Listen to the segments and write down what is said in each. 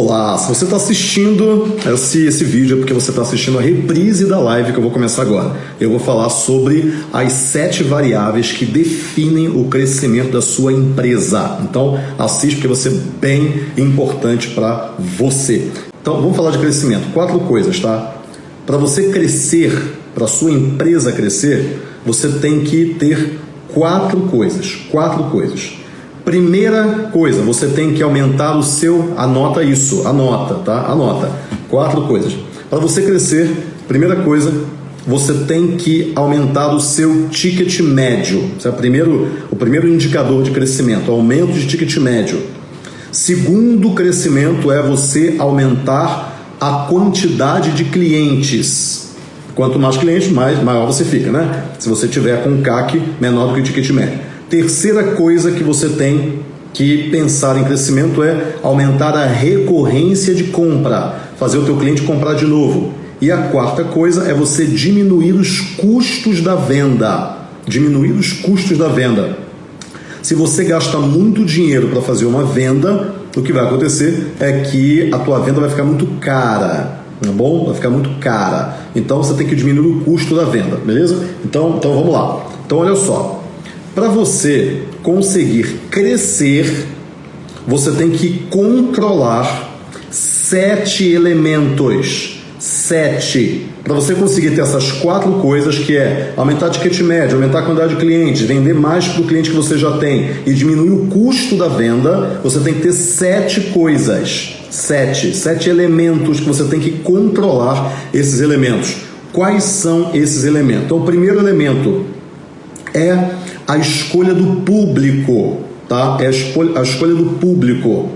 Olá, se você está assistindo esse, esse vídeo é porque você está assistindo a reprise da live que eu vou começar agora. Eu vou falar sobre as sete variáveis que definem o crescimento da sua empresa. Então, assiste porque vai ser bem importante para você. Então, vamos falar de crescimento. Quatro coisas, tá? Para você crescer, para sua empresa crescer, você tem que ter quatro coisas. Quatro coisas. Primeira coisa, você tem que aumentar o seu. Anota isso, anota, tá? Anota. Quatro coisas. Para você crescer, primeira coisa, você tem que aumentar o seu ticket médio. Esse é o primeiro, o primeiro indicador de crescimento, aumento de ticket médio. Segundo crescimento é você aumentar a quantidade de clientes. Quanto mais clientes, mais maior você fica, né? Se você tiver com um CAC menor do que o ticket médio. Terceira coisa que você tem que pensar em crescimento é aumentar a recorrência de compra, fazer o teu cliente comprar de novo. E a quarta coisa é você diminuir os custos da venda. Diminuir os custos da venda. Se você gasta muito dinheiro para fazer uma venda, o que vai acontecer é que a tua venda vai ficar muito cara, tá bom? Vai ficar muito cara. Então você tem que diminuir o custo da venda, beleza? Então, então vamos lá. Então olha só, para você conseguir crescer, você tem que controlar sete elementos. Sete. Para você conseguir ter essas quatro coisas, que é aumentar a ticket médio, aumentar a quantidade de clientes, vender mais para o cliente que você já tem e diminuir o custo da venda, você tem que ter sete coisas. Sete. Sete elementos que você tem que controlar esses elementos. Quais são esses elementos? Então, o primeiro elemento é a escolha do público, tá? É a escolha, a escolha do público.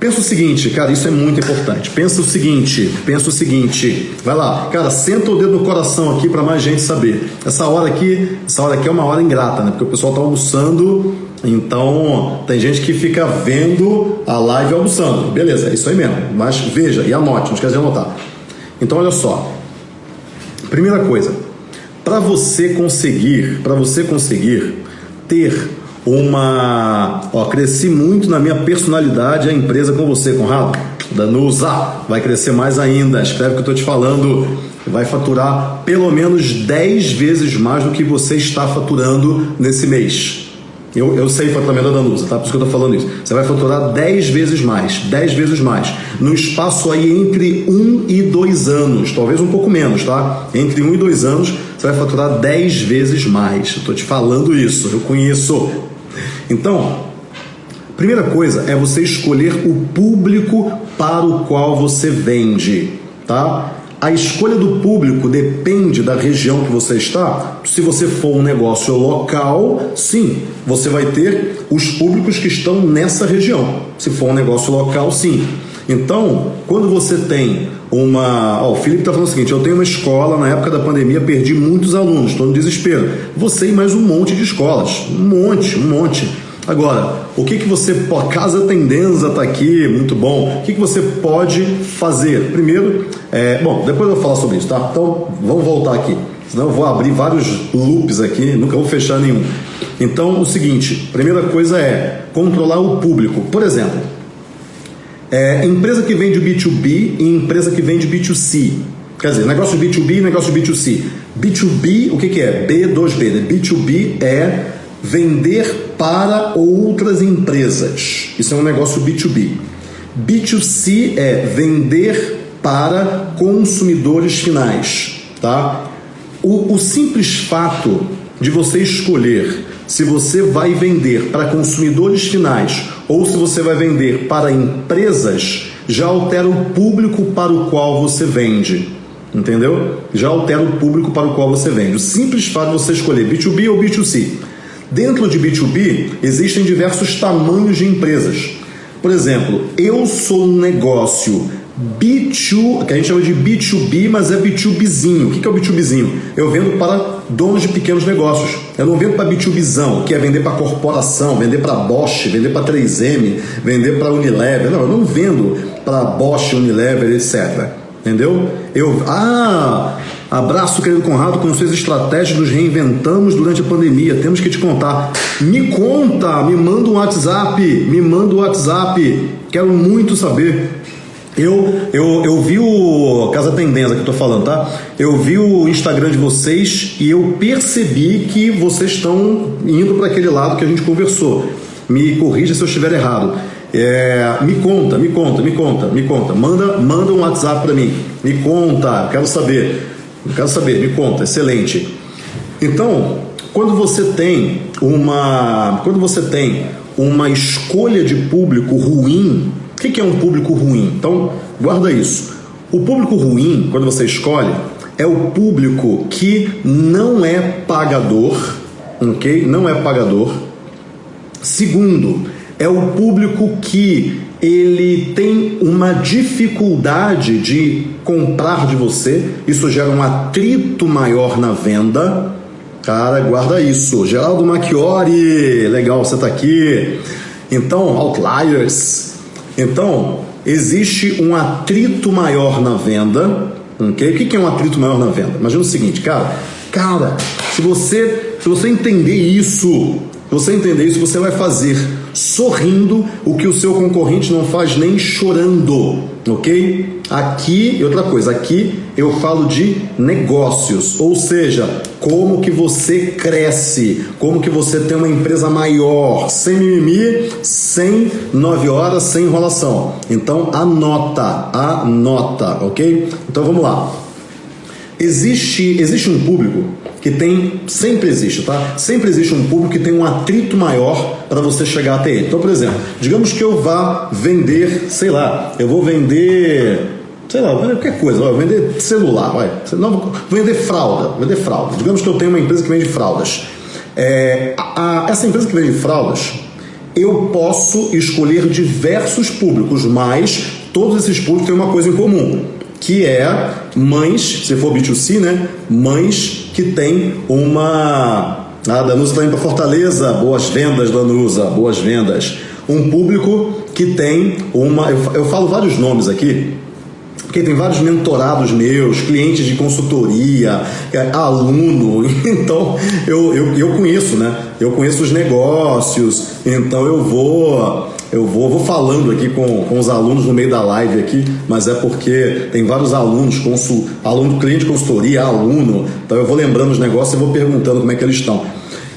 Pensa o seguinte, cara, isso é muito importante. Pensa o seguinte, pensa o seguinte. Vai lá, cara, senta o dedo no coração aqui para mais gente saber. Essa hora aqui, essa hora aqui é uma hora ingrata, né? Porque o pessoal tá almoçando, então tem gente que fica vendo a live almoçando. Beleza, é isso aí mesmo. Mas veja e anote, não esquece de anotar. Então olha só. Primeira coisa, para você conseguir, para você conseguir ter uma, ó, cresci muito na minha personalidade a empresa com você, Conrado. Danusa, vai crescer mais ainda. Escreve o que eu estou te falando. Vai faturar pelo menos 10 vezes mais do que você está faturando nesse mês. Eu, eu sei faturamento da Danusa, tá? Por isso que eu estou falando isso. Você vai faturar 10 vezes mais, 10 vezes mais. No espaço aí entre 1 e 2 anos, talvez um pouco menos, tá? Entre 1 e 2 anos, você vai faturar 10 vezes mais. Estou te falando isso, eu conheço. Então, primeira coisa é você escolher o público para o qual você vende, tá? A escolha do público depende da região que você está. Se você for um negócio local, sim, você vai ter os públicos que estão nessa região. Se for um negócio local, sim. Então, quando você tem uma. O Felipe está falando o seguinte: eu tenho uma escola, na época da pandemia perdi muitos alunos, estou no desespero. Você e mais um monte de escolas. Um monte, um monte. Agora, o que, que você pode. Casa Tendenza está aqui, muito bom. O que, que você pode fazer? Primeiro, é, bom, depois eu vou falar sobre isso, tá? Então, vamos voltar aqui. Senão eu vou abrir vários loops aqui, nunca vou fechar nenhum. Então, o seguinte: primeira coisa é controlar o público. Por exemplo, é, empresa que vende B2B e empresa que vende B2C. Quer dizer, negócio B2B e negócio B2C. B2B, o que, que é? B2B. Né? B2B é vender para outras empresas. Isso é um negócio B2B. B2C é vender para consumidores finais, tá? O, o simples fato de você escolher se você vai vender para consumidores finais ou se você vai vender para empresas já altera o público para o qual você vende. Entendeu? Já altera o público para o qual você vende. O simples fato de você escolher B2B ou B2C. Dentro de B2B, existem diversos tamanhos de empresas. Por exemplo, eu sou um negócio B2, que a gente chama de B2B, mas é B2Bzinho. O que é o B2Bzinho? Eu vendo para donos de pequenos negócios. Eu não vendo para B2Bzão, que é vender para corporação, vender para Bosch, vender para 3M, vender para Unilever. Não, eu não vendo para Bosch, Unilever, etc. Entendeu? Eu, ah, Abraço, querido Conrado, com suas estratégias nos reinventamos durante a pandemia. Temos que te contar. Me conta, me manda um WhatsApp, me manda um WhatsApp. Quero muito saber. Eu, eu, eu vi o Casa Tendência que eu tô falando, tá? Eu vi o Instagram de vocês e eu percebi que vocês estão indo para aquele lado que a gente conversou. Me corrija se eu estiver errado. É, me conta, me conta, me conta, me conta. Manda, manda um WhatsApp para mim. Me conta, quero saber. Quero saber, me conta. Excelente. Então, quando você tem uma, quando você tem uma escolha de público ruim, o que é um público ruim? Então, guarda isso. O público ruim, quando você escolhe, é o público que não é pagador, ok? Não é pagador. Segundo, é o público que ele tem uma dificuldade de comprar de você, isso gera um atrito maior na venda. Cara, guarda isso. Geraldo Macchiori, legal, você está aqui. Então, outliers. Então, existe um atrito maior na venda. Okay? O que é um atrito maior na venda? Imagina o seguinte, cara. Cara, se você, se você entender isso, você entender isso, você vai fazer sorrindo o que o seu concorrente não faz nem chorando, ok? Aqui, e outra coisa, aqui eu falo de negócios, ou seja, como que você cresce, como que você tem uma empresa maior, sem mimimi, sem nove horas, sem enrolação. Então anota, anota, ok? Então vamos lá. Existe, existe um público que tem, sempre existe, tá? Sempre existe um público que tem um atrito maior para você chegar até ele. Então, por exemplo, digamos que eu vá vender, sei lá, eu vou vender, sei lá, qualquer coisa, vou vender celular, vai, não, vender fralda, vender fralda. Digamos que eu tenho uma empresa que vende fraldas. É, a, a, essa empresa que vende fraldas, eu posso escolher diversos públicos, mas todos esses públicos têm uma coisa em comum que é mães, se for B2C, né? Mães que têm uma. A Danusa está indo para Fortaleza, boas vendas, Danusa, boas vendas. Um público que tem uma. Eu, eu falo vários nomes aqui, porque tem vários mentorados meus, clientes de consultoria, é, aluno, então eu, eu, eu conheço, né? Eu conheço os negócios, então eu vou eu vou, vou falando aqui com, com os alunos no meio da live aqui, mas é porque tem vários alunos, consul, aluno, cliente consultoria, aluno, então eu vou lembrando os negócios e vou perguntando como é que eles estão.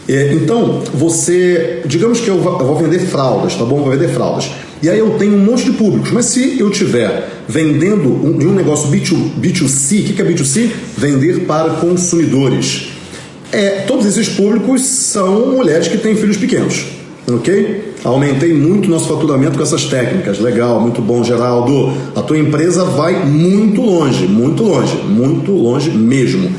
É, então, você, digamos que eu vou vender fraldas, tá bom? Vou vender fraldas. E aí eu tenho um monte de públicos, mas se eu tiver vendendo um, um negócio B2, B2C, o que é B2C? Vender para consumidores. É, todos esses públicos são mulheres que têm filhos pequenos, ok? Aumentei muito nosso faturamento com essas técnicas. Legal, muito bom, Geraldo. A tua empresa vai muito longe, muito longe, muito longe mesmo.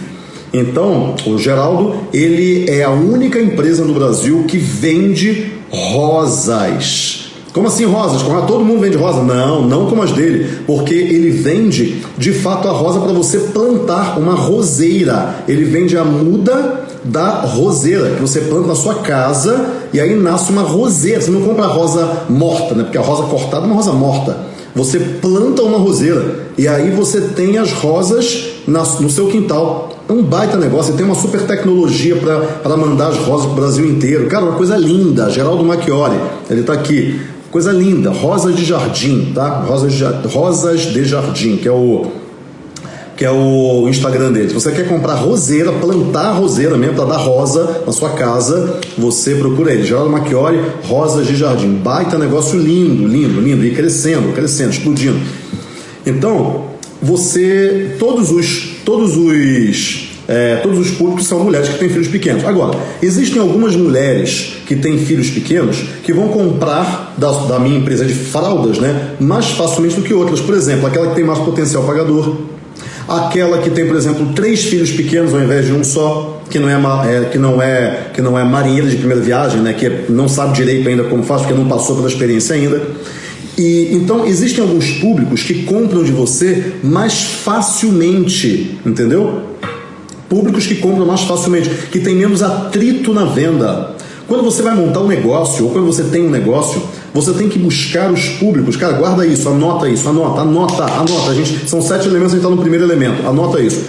Então, o Geraldo, ele é a única empresa no Brasil que vende rosas. Como assim rosas? Como todo mundo vende rosa? Não, não como as dele, porque ele vende de fato a rosa para você plantar uma roseira. Ele vende a muda da roseira que você planta na sua casa e aí nasce uma roseira. Você não compra a rosa morta, né? Porque a rosa cortada é uma rosa morta. Você planta uma roseira e aí você tem as rosas no seu quintal. É um baita negócio, tem uma super tecnologia para mandar as rosas para o Brasil inteiro. Cara, uma coisa linda. Geraldo Macchiori, ele está aqui. Coisa linda, rosas de jardim, tá? Rosas de, rosas de jardim, que é o que é o Instagram dele. Se você quer comprar roseira, plantar roseira mesmo para dar rosa na sua casa, você procura ele. Geraldo Macchiori, rosas de jardim. Baita negócio lindo, lindo, lindo. E crescendo, crescendo, explodindo. Então, você, todos os, todos os é, todos os públicos são mulheres que têm filhos pequenos. Agora, existem algumas mulheres que têm filhos pequenos que vão comprar da, da minha empresa de fraldas né, mais facilmente do que outras. Por exemplo, aquela que tem mais potencial pagador, aquela que tem, por exemplo, três filhos pequenos ao invés de um só, que não é, é, que não é, que não é marinheira de primeira viagem, né, que não sabe direito ainda como faz, porque não passou pela experiência ainda. E então existem alguns públicos que compram de você mais facilmente, entendeu? Públicos que compram mais facilmente, que tem menos atrito na venda. Quando você vai montar um negócio, ou quando você tem um negócio, você tem que buscar os públicos. Cara, guarda isso, anota isso, anota, anota, anota. A gente, são sete elementos, a gente está no primeiro elemento. Anota isso.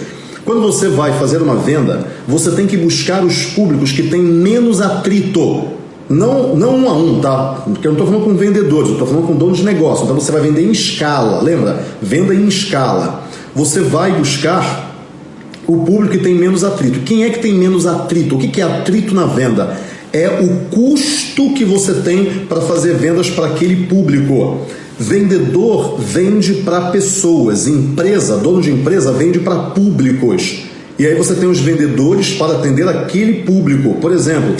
Quando você vai fazer uma venda, você tem que buscar os públicos que têm menos atrito. Não, não um a um, tá? Porque eu não estou falando com vendedores, eu estou falando com donos de negócio. Então você vai vender em escala, lembra? Venda em escala. Você vai buscar o público que tem menos atrito. Quem é que tem menos atrito? O que é atrito na venda? É o custo que você tem para fazer vendas para aquele público. Vendedor vende para pessoas, empresa, dono de empresa vende para públicos. E aí você tem os vendedores para atender aquele público. Por exemplo,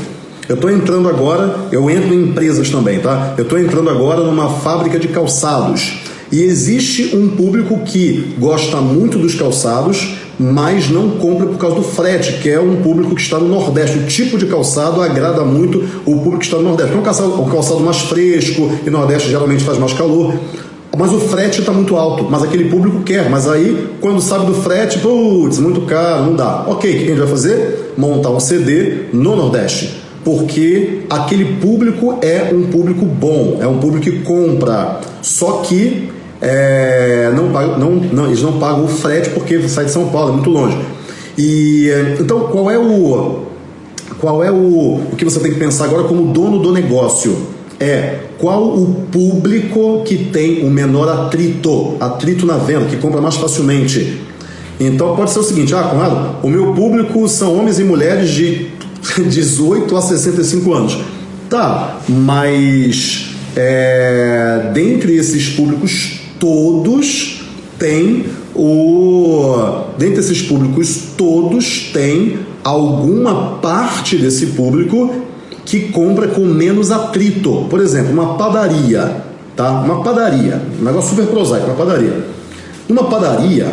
eu estou entrando agora, eu entro em empresas também, tá? Eu estou entrando agora numa fábrica de calçados. E existe um público que gosta muito dos calçados, mas não compra por causa do frete, que é um público que está no Nordeste. O tipo de calçado agrada muito o público que está no Nordeste. É um calçado, um calçado mais fresco, e Nordeste geralmente faz mais calor. Mas o frete está muito alto, mas aquele público quer. Mas aí, quando sabe do frete, putz, muito caro, não dá. Ok, o que a gente vai fazer? Montar um CD no Nordeste. Porque aquele público é um público bom, é um público que compra. Só que é, não, não, não, eles não pagam o frete porque sai de São Paulo, é muito longe. E então qual é o qual é o, o que você tem que pensar agora como dono do negócio? É qual o público que tem o menor atrito, atrito na venda, que compra mais facilmente. Então pode ser o seguinte, ah, Conrado, o meu público são homens e mulheres de 18 a 65 anos. Tá, mas é, dentre esses públicos todos têm o. Dentre esses públicos, todos têm alguma parte desse público que compra com menos atrito. Por exemplo, uma padaria, tá? Uma padaria, um negócio super prosaico, uma padaria. Uma padaria,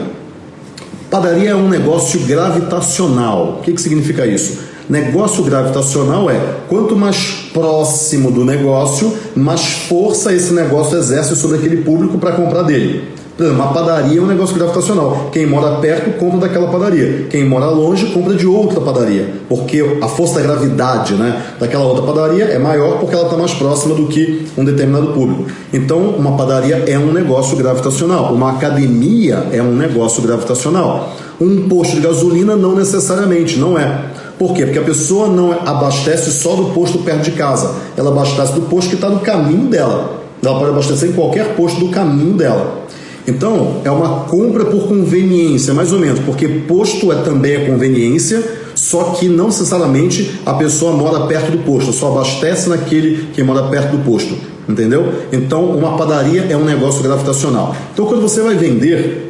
padaria é um negócio gravitacional. O que, que significa isso? Negócio gravitacional é quanto mais próximo do negócio, mais força esse negócio exerce sobre aquele público para comprar dele. Por exemplo, uma padaria é um negócio gravitacional. Quem mora perto compra daquela padaria. Quem mora longe compra de outra padaria. Porque a força da gravidade né, daquela outra padaria é maior porque ela está mais próxima do que um determinado público. Então, uma padaria é um negócio gravitacional. Uma academia é um negócio gravitacional. Um posto de gasolina não necessariamente, não é. Por quê? Porque a pessoa não abastece só do posto perto de casa, ela abastece do posto que está no caminho dela. Ela pode abastecer em qualquer posto do caminho dela. Então, é uma compra por conveniência, mais ou menos, porque posto é também a conveniência, só que não necessariamente a pessoa mora perto do posto, só abastece naquele que mora perto do posto, entendeu? Então, uma padaria é um negócio gravitacional. Então, quando você vai vender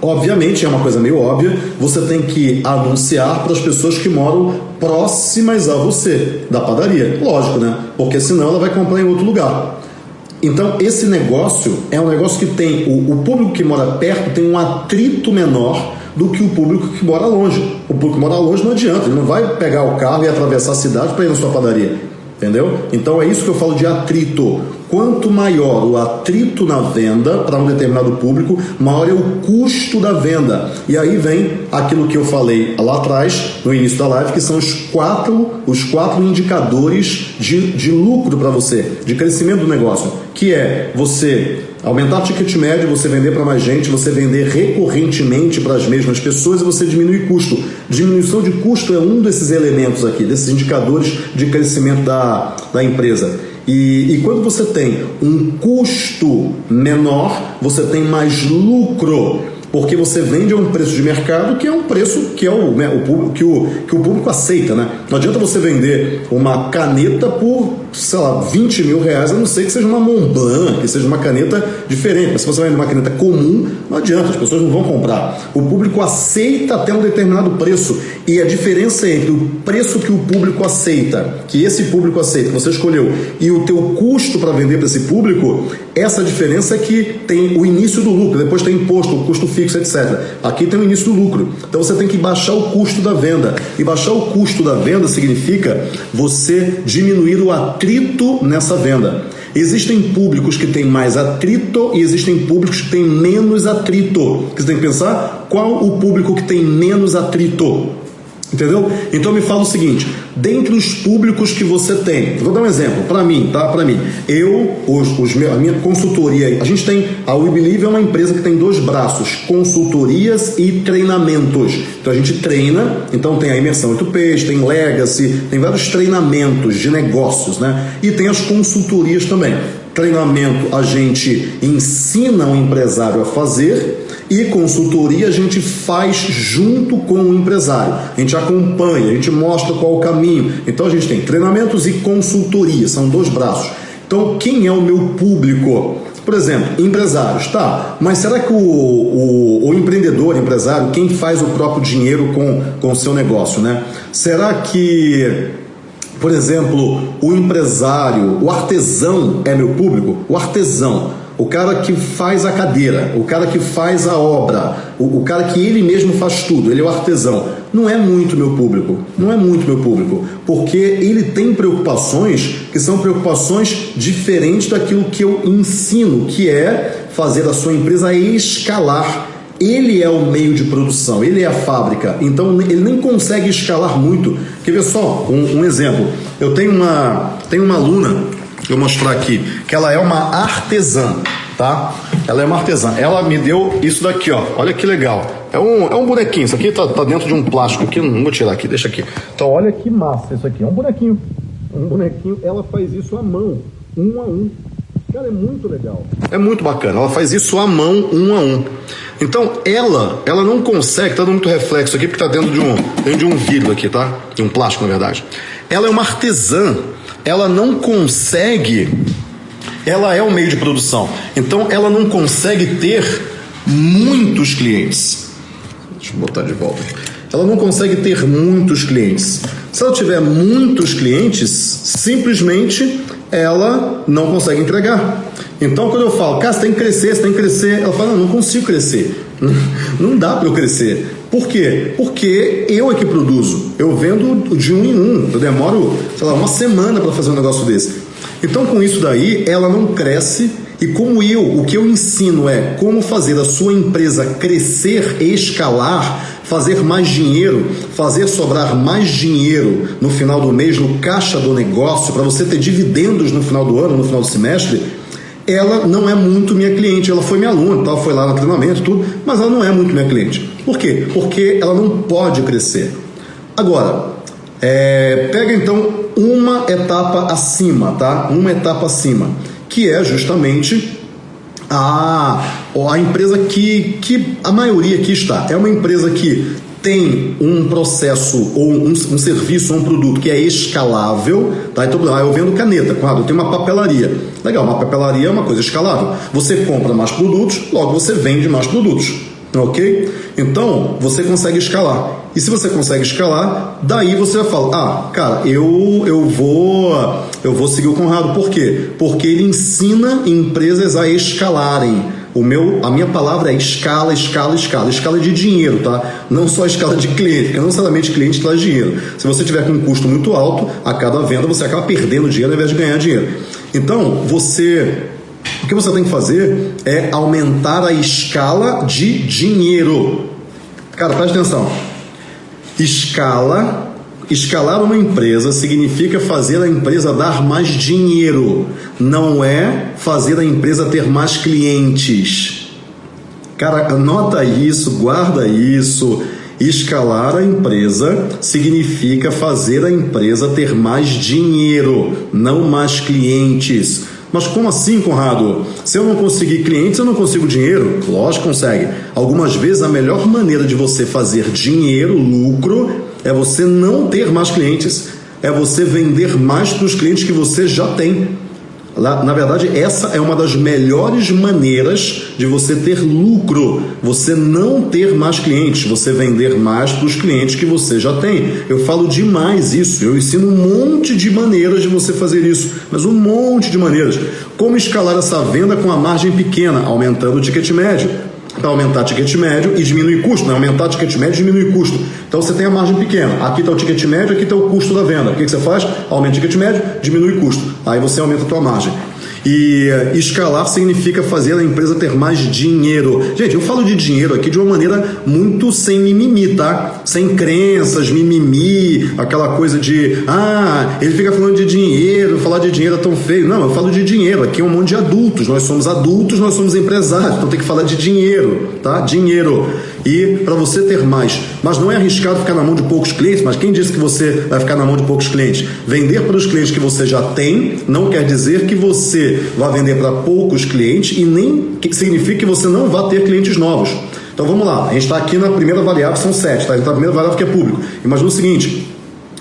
Obviamente, é uma coisa meio óbvia, você tem que anunciar para as pessoas que moram próximas a você, da padaria. Lógico, né? Porque senão ela vai comprar em outro lugar. Então, esse negócio é um negócio que tem. O, o público que mora perto tem um atrito menor do que o público que mora longe. O público que mora longe não adianta, ele não vai pegar o carro e atravessar a cidade para ir na sua padaria. Entendeu? Então é isso que eu falo de atrito. Quanto maior o atrito na venda para um determinado público, maior é o custo da venda. E aí vem aquilo que eu falei lá atrás, no início da live, que são os quatro, os quatro indicadores de, de lucro para você, de crescimento do negócio, que é você aumentar o ticket médio, você vender para mais gente, você vender recorrentemente para as mesmas pessoas e você diminuir custo. Diminuição de custo é um desses elementos aqui, desses indicadores de crescimento da, da empresa. E, e, quando você tem um custo menor, você tem mais lucro porque você vende a um preço de mercado que é um preço que é o, né, o público, que, o, que o público aceita, né? Não adianta você vender uma caneta por, sei lá, 20 mil reais, a não ser que seja uma Montblanc, que seja uma caneta diferente. Mas se você vende uma caneta comum, não adianta, as pessoas não vão comprar. O público aceita até um determinado preço. E a diferença entre o preço que o público aceita, que esse público aceita, que você escolheu, e o teu custo para vender para esse público, essa diferença é que tem o início do lucro, depois tem imposto, o custo fixo fixo, etc. Aqui tem o início do lucro. Então você tem que baixar o custo da venda. E baixar o custo da venda significa você diminuir o atrito nessa venda. Existem públicos que têm mais atrito e existem públicos que têm menos atrito. Você tem que pensar qual o público que tem menos atrito. Entendeu? Então me fala o seguinte: dentre os públicos que você tem, vou dar um exemplo, para mim, tá? Para mim, eu, os, os, a minha consultoria, a gente tem, a We Believe é uma empresa que tem dois braços, consultorias e treinamentos. Então a gente treina, então tem a imersão 8Ps, tem Legacy, tem vários treinamentos de negócios, né? E tem as consultorias também. Treinamento a gente ensina o empresário a fazer e consultoria a gente faz junto com o empresário. A gente acompanha, a gente mostra qual o caminho. Então a gente tem treinamentos e consultoria, são dois braços. Então, quem é o meu público? Por exemplo, empresários, tá? Mas será que o, o, o empreendedor, empresário, quem faz o próprio dinheiro com, com o seu negócio, né? Será que, por exemplo, o empresário, o artesão é meu público? O artesão o cara que faz a cadeira, o cara que faz a obra, o, o, cara que ele mesmo faz tudo, ele é o artesão. Não é muito meu público, não é muito meu público, porque ele tem preocupações que são preocupações diferentes daquilo que eu ensino, que é fazer a sua empresa escalar. Ele é o meio de produção, ele é a fábrica, então ele nem consegue escalar muito. Quer ver só um, um exemplo? Eu tenho uma, tenho uma aluna eu mostrar aqui, que ela é uma artesã, tá? Ela é uma artesã. Ela me deu isso daqui, ó. Olha que legal. É um, é um bonequinho. Isso aqui tá, tá dentro de um plástico aqui. Não vou tirar aqui, deixa aqui. Então, olha que massa isso aqui. É um bonequinho. Um bonequinho. Ela faz isso à mão, um a um. Cara, é muito legal. É muito bacana. Ela faz isso à mão, um a um. Então, ela, ela não consegue, tá dando muito reflexo aqui, porque tá dentro de um, dentro de um vidro aqui, tá? De um plástico, na verdade. Ela é uma artesã ela não consegue, ela é o meio de produção, então ela não consegue ter muitos clientes. Deixa eu botar de volta. Ela não consegue ter muitos clientes. Se ela tiver muitos clientes, simplesmente ela não consegue entregar. Então, quando eu falo, cara, você tem que crescer, você tem que crescer, ela fala, não, não consigo crescer. Não dá para eu crescer. Por quê? Porque eu é que produzo. Eu vendo de um em um. Eu demoro, sei lá, uma semana para fazer um negócio desse. Então, com isso daí, ela não cresce. E como eu, o que eu ensino é como fazer a sua empresa crescer, escalar, fazer mais dinheiro, fazer sobrar mais dinheiro no final do mês, no caixa do negócio, para você ter dividendos no final do ano, no final do semestre, ela não é muito minha cliente. Ela foi minha aluna, tal, foi lá no treinamento, tudo, mas ela não é muito minha cliente. Por quê? Porque ela não pode crescer. Agora, é, pega então uma etapa acima, tá? Uma etapa acima, que é justamente a, a empresa que, que a maioria aqui está. É uma empresa que tem um processo ou um, um, serviço ou um produto que é escalável, tá? Então, ah, eu vendo caneta, quadro, eu tenho uma papelaria. Legal, uma papelaria é uma coisa escalável. Você compra mais produtos, logo você vende mais produtos. Ok? Então, você consegue escalar. E se você consegue escalar, daí você vai falar: "Ah, cara, eu eu vou eu vou seguir o Conrado. Por quê? Porque ele ensina empresas a escalarem o meu, a minha palavra é escala, escala, escala. Escala de dinheiro, tá? Não só escala de cliente, porque não necessariamente cliente traz dinheiro. Se você tiver com um custo muito alto, a cada venda você acaba perdendo dinheiro ao invés de ganhar dinheiro. Então, você o que você tem que fazer é aumentar a escala de dinheiro. Cara, preste atenção. Escala Escalar uma empresa significa fazer a empresa dar mais dinheiro, não é fazer a empresa ter mais clientes. Cara, anota isso, guarda isso. Escalar a empresa significa fazer a empresa ter mais dinheiro, não mais clientes. Mas como assim, Conrado? Se eu não conseguir clientes, eu não consigo dinheiro? Lógico consegue. Algumas vezes a melhor maneira de você fazer dinheiro, lucro, é você não ter mais clientes, é você vender mais para os clientes que você já tem. Na verdade, essa é uma das melhores maneiras de você ter lucro. Você não ter mais clientes, você vender mais para os clientes que você já tem. Eu falo demais isso. Eu ensino um monte de maneiras de você fazer isso, mas um monte de maneiras. Como escalar essa venda com a margem pequena, aumentando o ticket médio para aumentar ticket médio e diminuir custo, né? aumentar ticket médio e diminuir custo. Então você tem a margem pequena, aqui está o ticket médio, aqui está o custo da venda. O que, que você faz? Aumenta o ticket médio, diminui custo. Aí você aumenta a tua margem. E escalar significa fazer a empresa ter mais dinheiro. Gente, eu falo de dinheiro aqui de uma maneira muito sem mimimi, tá? Sem crenças, mimimi, aquela coisa de, ah, ele fica falando de dinheiro, falar de dinheiro é tão feio. Não, eu falo de dinheiro. Aqui é um monte de adultos. Nós somos adultos, nós somos empresários. Então tem que falar de dinheiro, tá? Dinheiro. E para você ter mais. Mas não é arriscado ficar na mão de poucos clientes, mas quem disse que você vai ficar na mão de poucos clientes? Vender para os clientes que você já tem não quer dizer que você vai vender para poucos clientes e nem significa que você não vai ter clientes novos. Então vamos lá, a gente está aqui na primeira variável, são sete, tá? A gente está na primeira variável que é público. Imagina o seguinte: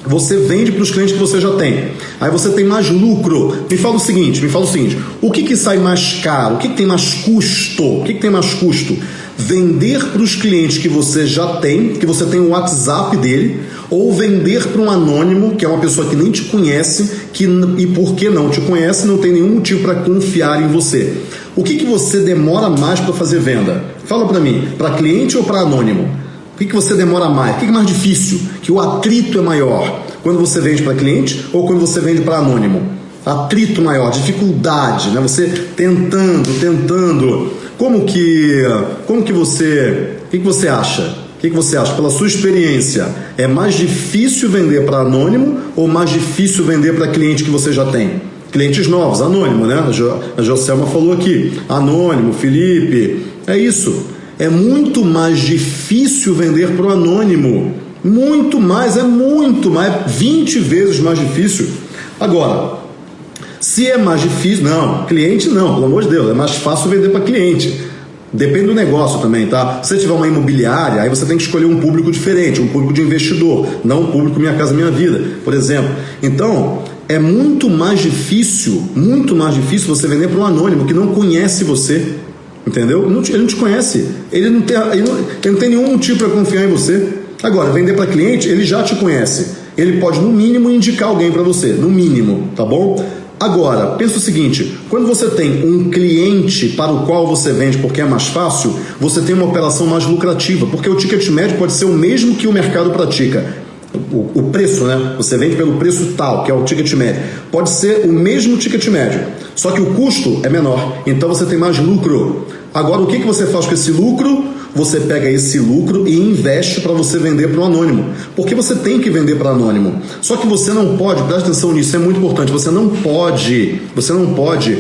você vende para os clientes que você já tem. Aí você tem mais lucro. Me fala o seguinte, me fala o seguinte: o que, que sai mais caro? O que, que tem mais custo? O que, que tem mais custo? Vender para os clientes que você já tem, que você tem o WhatsApp dele, ou vender para um anônimo, que é uma pessoa que nem te conhece, que e porque não te conhece, não tem nenhum motivo para confiar em você. O que, que você demora mais para fazer venda? Fala para mim, para cliente ou para anônimo? O que, que você demora mais? O que, que é mais difícil? Que o atrito é maior quando você vende para cliente ou quando você vende para anônimo? Atrito maior, dificuldade, né? Você tentando, tentando. Como que, como que você, o que, que você acha? O que, que você acha? Pela sua experiência, é mais difícil vender para anônimo ou mais difícil vender para cliente que você já tem? Clientes novos, anônimo, né? A, jo, a Joselma falou aqui, anônimo, Felipe, é isso. É muito mais difícil vender para o anônimo. Muito mais, é muito mais, 20 vezes mais difícil. Agora, se é mais difícil, não, cliente não, pelo amor de Deus, é mais fácil vender para cliente. Depende do negócio também, tá? Se você tiver uma imobiliária, aí você tem que escolher um público diferente, um público de investidor, não um público Minha Casa Minha Vida, por exemplo. Então, é muito mais difícil, muito mais difícil você vender para um anônimo que não conhece você. Entendeu? Ele não te, conhece. Ele não, tem, ele, não, ele não tem nenhum motivo para confiar em você. Agora, vender para cliente, ele já te conhece. Ele pode, no mínimo, indicar alguém para você. No mínimo, tá bom? Agora, pensa o seguinte: quando você tem um cliente para o qual você vende porque é mais fácil, você tem uma operação mais lucrativa, porque o ticket médio pode ser o mesmo que o mercado pratica. O, o preço, né? Você vende pelo preço tal, que é o ticket médio. Pode ser o mesmo ticket médio, só que o custo é menor. Então você tem mais lucro. Agora, o que, que você faz com esse lucro? Você pega esse lucro e investe para você vender para o anônimo. Porque você tem que vender para anônimo. Só que você não pode, preste atenção nisso, é muito importante. Você não pode, você não pode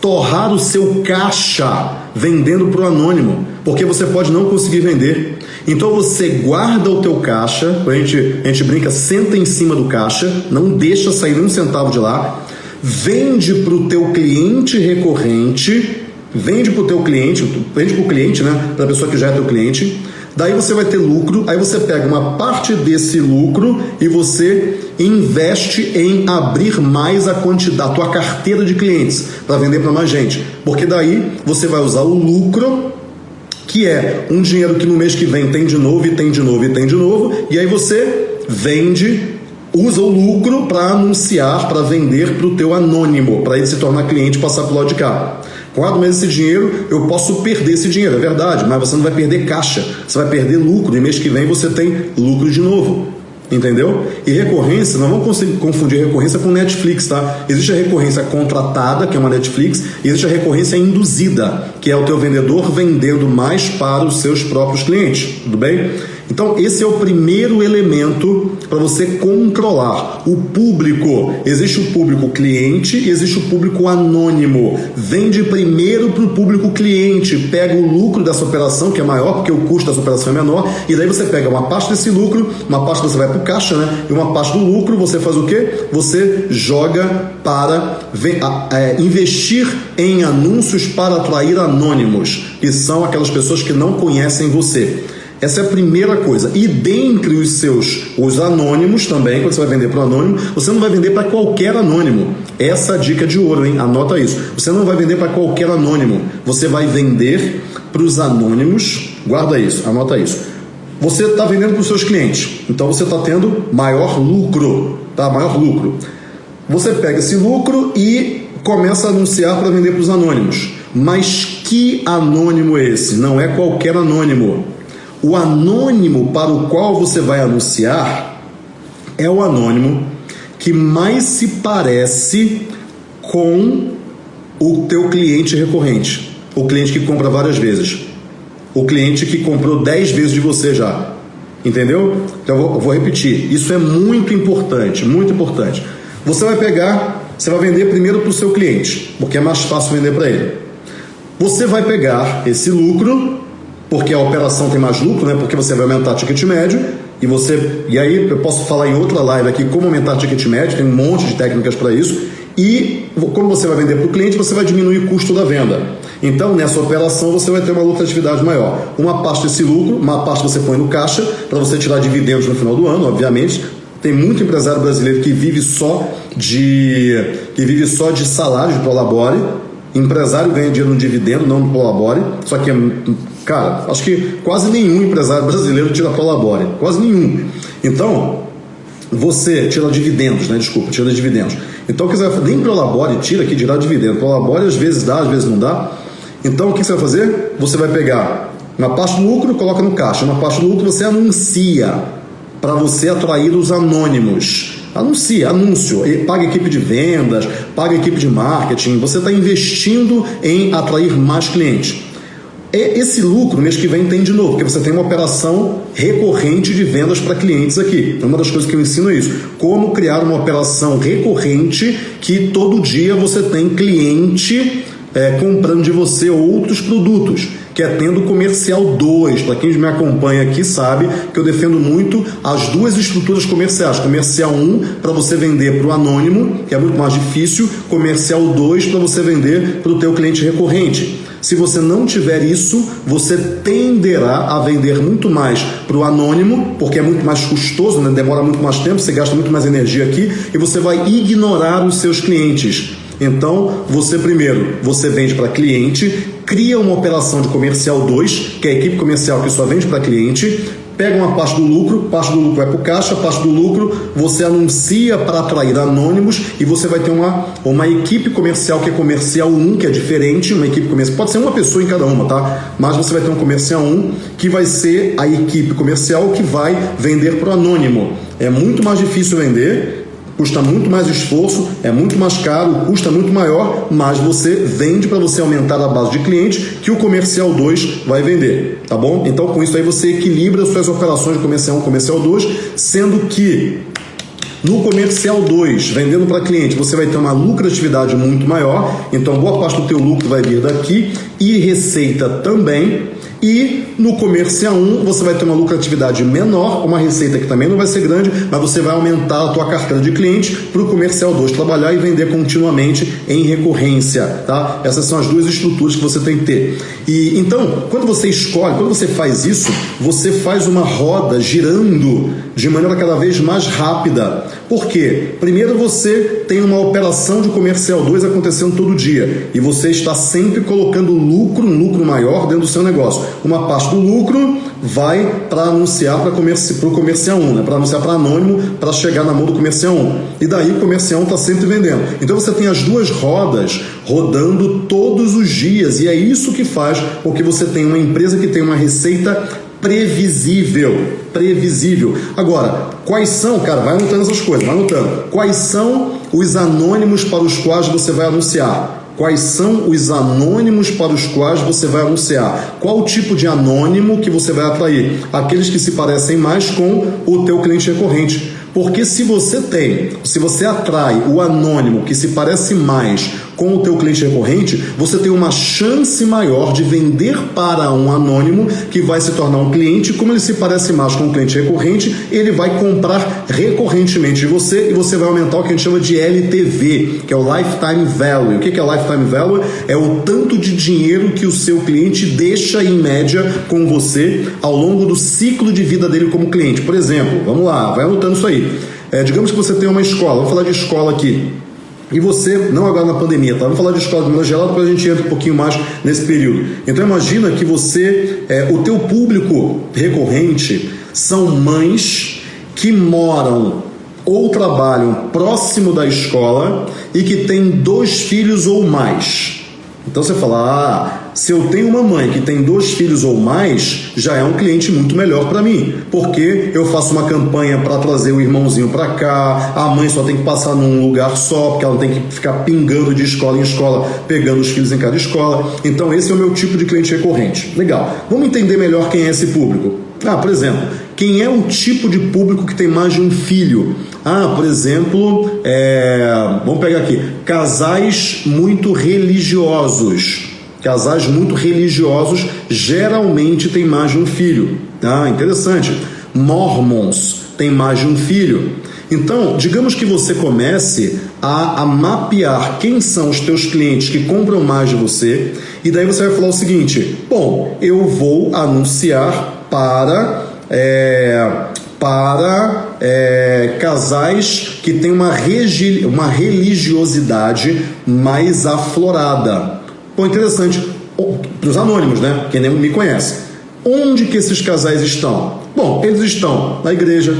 torrar o seu caixa vendendo para o anônimo, porque você pode não conseguir vender. Então você guarda o teu caixa, a gente, a gente brinca, senta em cima do caixa, não deixa sair um centavo de lá, vende para o teu cliente recorrente vende para o teu cliente, vende para o cliente, né? Para a pessoa que já é teu cliente. Daí você vai ter lucro, aí você pega uma parte desse lucro e você investe em abrir mais a quantidade, a tua carteira de clientes para vender para mais gente. Porque daí você vai usar o lucro, que é um dinheiro que no mês que vem tem de novo e tem de novo e tem de novo, e aí você vende usa o lucro para anunciar, para vender para o teu anônimo, para ele se tornar cliente e passar para o lado de cá. Quando mês esse dinheiro, eu posso perder esse dinheiro, é verdade, mas você não vai perder caixa, você vai perder lucro, e mês que vem você tem lucro de novo. Entendeu? E recorrência, não vamos confundir recorrência com Netflix, tá? Existe a recorrência contratada, que é uma Netflix, e existe a recorrência induzida, que é o teu vendedor vendendo mais para os seus próprios clientes, tudo bem? Então, esse é o primeiro elemento para você controlar o público. Existe o público cliente e existe o público anônimo. Vende primeiro para o público cliente, pega o lucro dessa operação, que é maior, porque o custo dessa operação é menor, e daí você pega uma parte desse lucro, uma parte você vai para o caixa, né? E uma parte do lucro você faz o quê? Você joga para é, investir em anúncios para atrair anônimos, que são aquelas pessoas que não conhecem você. Essa é a primeira coisa. E dentre os seus, os anônimos também, quando você vai vender para o anônimo, você não vai vender para qualquer anônimo. Essa é a dica de ouro, hein? Anota isso. Você não vai vender para qualquer anônimo. Você vai vender para os anônimos. Guarda isso, anota isso. Você está vendendo para os seus clientes, então você está tendo maior lucro, tá? Maior lucro. Você pega esse lucro e começa a anunciar para vender para os anônimos. Mas que anônimo é esse? Não é qualquer anônimo. O anônimo para o qual você vai anunciar é o anônimo que mais se parece com o teu cliente recorrente, o cliente que compra várias vezes, o cliente que comprou 10 vezes de você já. Entendeu? Então eu vou, eu vou repetir. Isso é muito importante, muito importante. Você vai pegar, você vai vender primeiro para o seu cliente, porque é mais fácil vender para ele. Você vai pegar esse lucro, porque a operação tem mais lucro, né? Porque você vai aumentar o ticket médio e você e aí eu posso falar em outra live aqui como aumentar o ticket médio, tem um monte de técnicas para isso. E como você vai vender para o cliente, você vai diminuir o custo da venda. Então, nessa operação, você vai ter uma lucratividade maior. Uma parte desse lucro, uma parte você põe no caixa, para você tirar dividendos no final do ano, obviamente. Tem muito empresário brasileiro que vive só de que vive só de salário de prolabore. Empresário ganha dinheiro no dividendo, não no prolabore. Só que, cara, acho que quase nenhum empresário brasileiro tira prolabore. Quase nenhum. Então, você tira dividendos, né? Desculpa, tira dividendos. Então, o que você vai Nem prolabore tira aqui, tirar dividendo. Prolabore às vezes dá, às vezes não dá. Então, o que você vai fazer? Você vai pegar uma parte do lucro, coloca no caixa. Uma parte do lucro você anuncia para você atrair os anônimos. Anuncia, anúncio, paga equipe de vendas, paga equipe de marketing. Você está investindo em atrair mais clientes. Esse lucro, mês que vem, tem de novo, porque você tem uma operação recorrente de vendas para clientes aqui. Uma das coisas que eu ensino é isso. Como criar uma operação recorrente que todo dia você tem cliente é, comprando de você outros produtos, que é tendo comercial 2. Para quem me acompanha aqui sabe que eu defendo muito as duas estruturas comerciais. Comercial 1 um, para você vender para o anônimo, que é muito mais difícil, comercial 2 para você vender para o teu cliente recorrente. Se você não tiver isso, você tenderá a vender muito mais para o anônimo, porque é muito mais custoso, né? demora muito mais tempo, você gasta muito mais energia aqui e você vai ignorar os seus clientes. Então, você primeiro, você vende para cliente, cria uma operação de comercial 2, que é a equipe comercial que só vende para cliente, pega uma parte do lucro, parte do lucro vai para o caixa, parte do lucro você anuncia para atrair anônimos e você vai ter uma, uma equipe comercial que é comercial 1, que é diferente, uma equipe comercial, pode ser uma pessoa em cada uma, tá? Mas você vai ter um comercial 1 que vai ser a equipe comercial que vai vender para o anônimo. É muito mais difícil vender, custa muito mais esforço, é muito mais caro, custa muito maior, mas você vende para você aumentar a base de clientes que o comercial 2 vai vender, tá bom? Então com isso aí você equilibra suas operações de comercial 1 e comercial 2, sendo que no comercial 2, vendendo para cliente, você vai ter uma lucratividade muito maior, então boa parte do teu lucro vai vir daqui e receita também. E no comercial 1 você vai ter uma lucratividade menor, uma receita que também não vai ser grande, mas você vai aumentar a tua carteira de clientes para o comercial 2 trabalhar e vender continuamente em recorrência, tá? Essas são as duas estruturas que você tem que ter. E então, quando você escolhe, quando você faz isso, você faz uma roda girando de maneira cada vez mais rápida. Por quê? Primeiro você tem uma operação de comercial 2 acontecendo todo dia e você está sempre colocando lucro, um lucro maior dentro do seu negócio uma parte do lucro vai para anunciar para comerci o comercial 1, né? para anunciar para anônimo, para chegar na mão do comercial 1. E daí o comercial 1 está sempre vendendo. Então você tem as duas rodas rodando todos os dias, e é isso que faz com que você tenha uma empresa que tem uma receita previsível. Previsível. Agora, quais são, cara, vai anotando essas coisas, vai anotando. Quais são os anônimos para os quais você vai anunciar? Quais são os anônimos para os quais você vai anunciar? Qual o tipo de anônimo que você vai atrair? Aqueles que se parecem mais com o teu cliente recorrente. Porque se você tem, se você atrai o anônimo que se parece mais com o teu cliente recorrente, você tem uma chance maior de vender para um anônimo que vai se tornar um cliente. Como ele se parece mais com um cliente recorrente, ele vai comprar recorrentemente de você e você vai aumentar o que a gente chama de LTV, que é o Lifetime Value. O que é Lifetime Value? É o tanto de dinheiro que o seu cliente deixa em média com você ao longo do ciclo de vida dele como cliente. Por exemplo, vamos lá, vai anotando isso aí. É, digamos que você tem uma escola, vamos falar de escola aqui. E você, não agora na pandemia, tá? Vamos falar de escola de maneira geral, depois a gente entra um pouquinho mais nesse período. Então imagina que você, é, o teu público recorrente são mães que moram ou trabalham próximo da escola e que têm dois filhos ou mais. Então você fala, ah, se eu tenho uma mãe que tem dois filhos ou mais, já é um cliente muito melhor para mim, porque eu faço uma campanha para trazer o irmãozinho para cá, a mãe só tem que passar num lugar só, porque ela tem que ficar pingando de escola em escola, pegando os filhos em cada escola. Então esse é o meu tipo de cliente recorrente. Legal. Vamos entender melhor quem é esse público. Ah, por exemplo, quem é o tipo de público que tem mais de um filho? Ah, por exemplo, é... vamos pegar aqui, casais muito religiosos. Casais muito religiosos geralmente têm mais de um filho. Ah, interessante. Mormons têm mais de um filho. Então, digamos que você comece a, a, mapear quem são os teus clientes que compram mais de você, e daí você vai falar o seguinte: bom, eu vou anunciar para é, para é, casais que têm uma, uma religiosidade mais aflorada. Pô, interessante. Para os anônimos, né? Quem nem me conhece. Onde que esses casais estão? Bom, eles estão na igreja,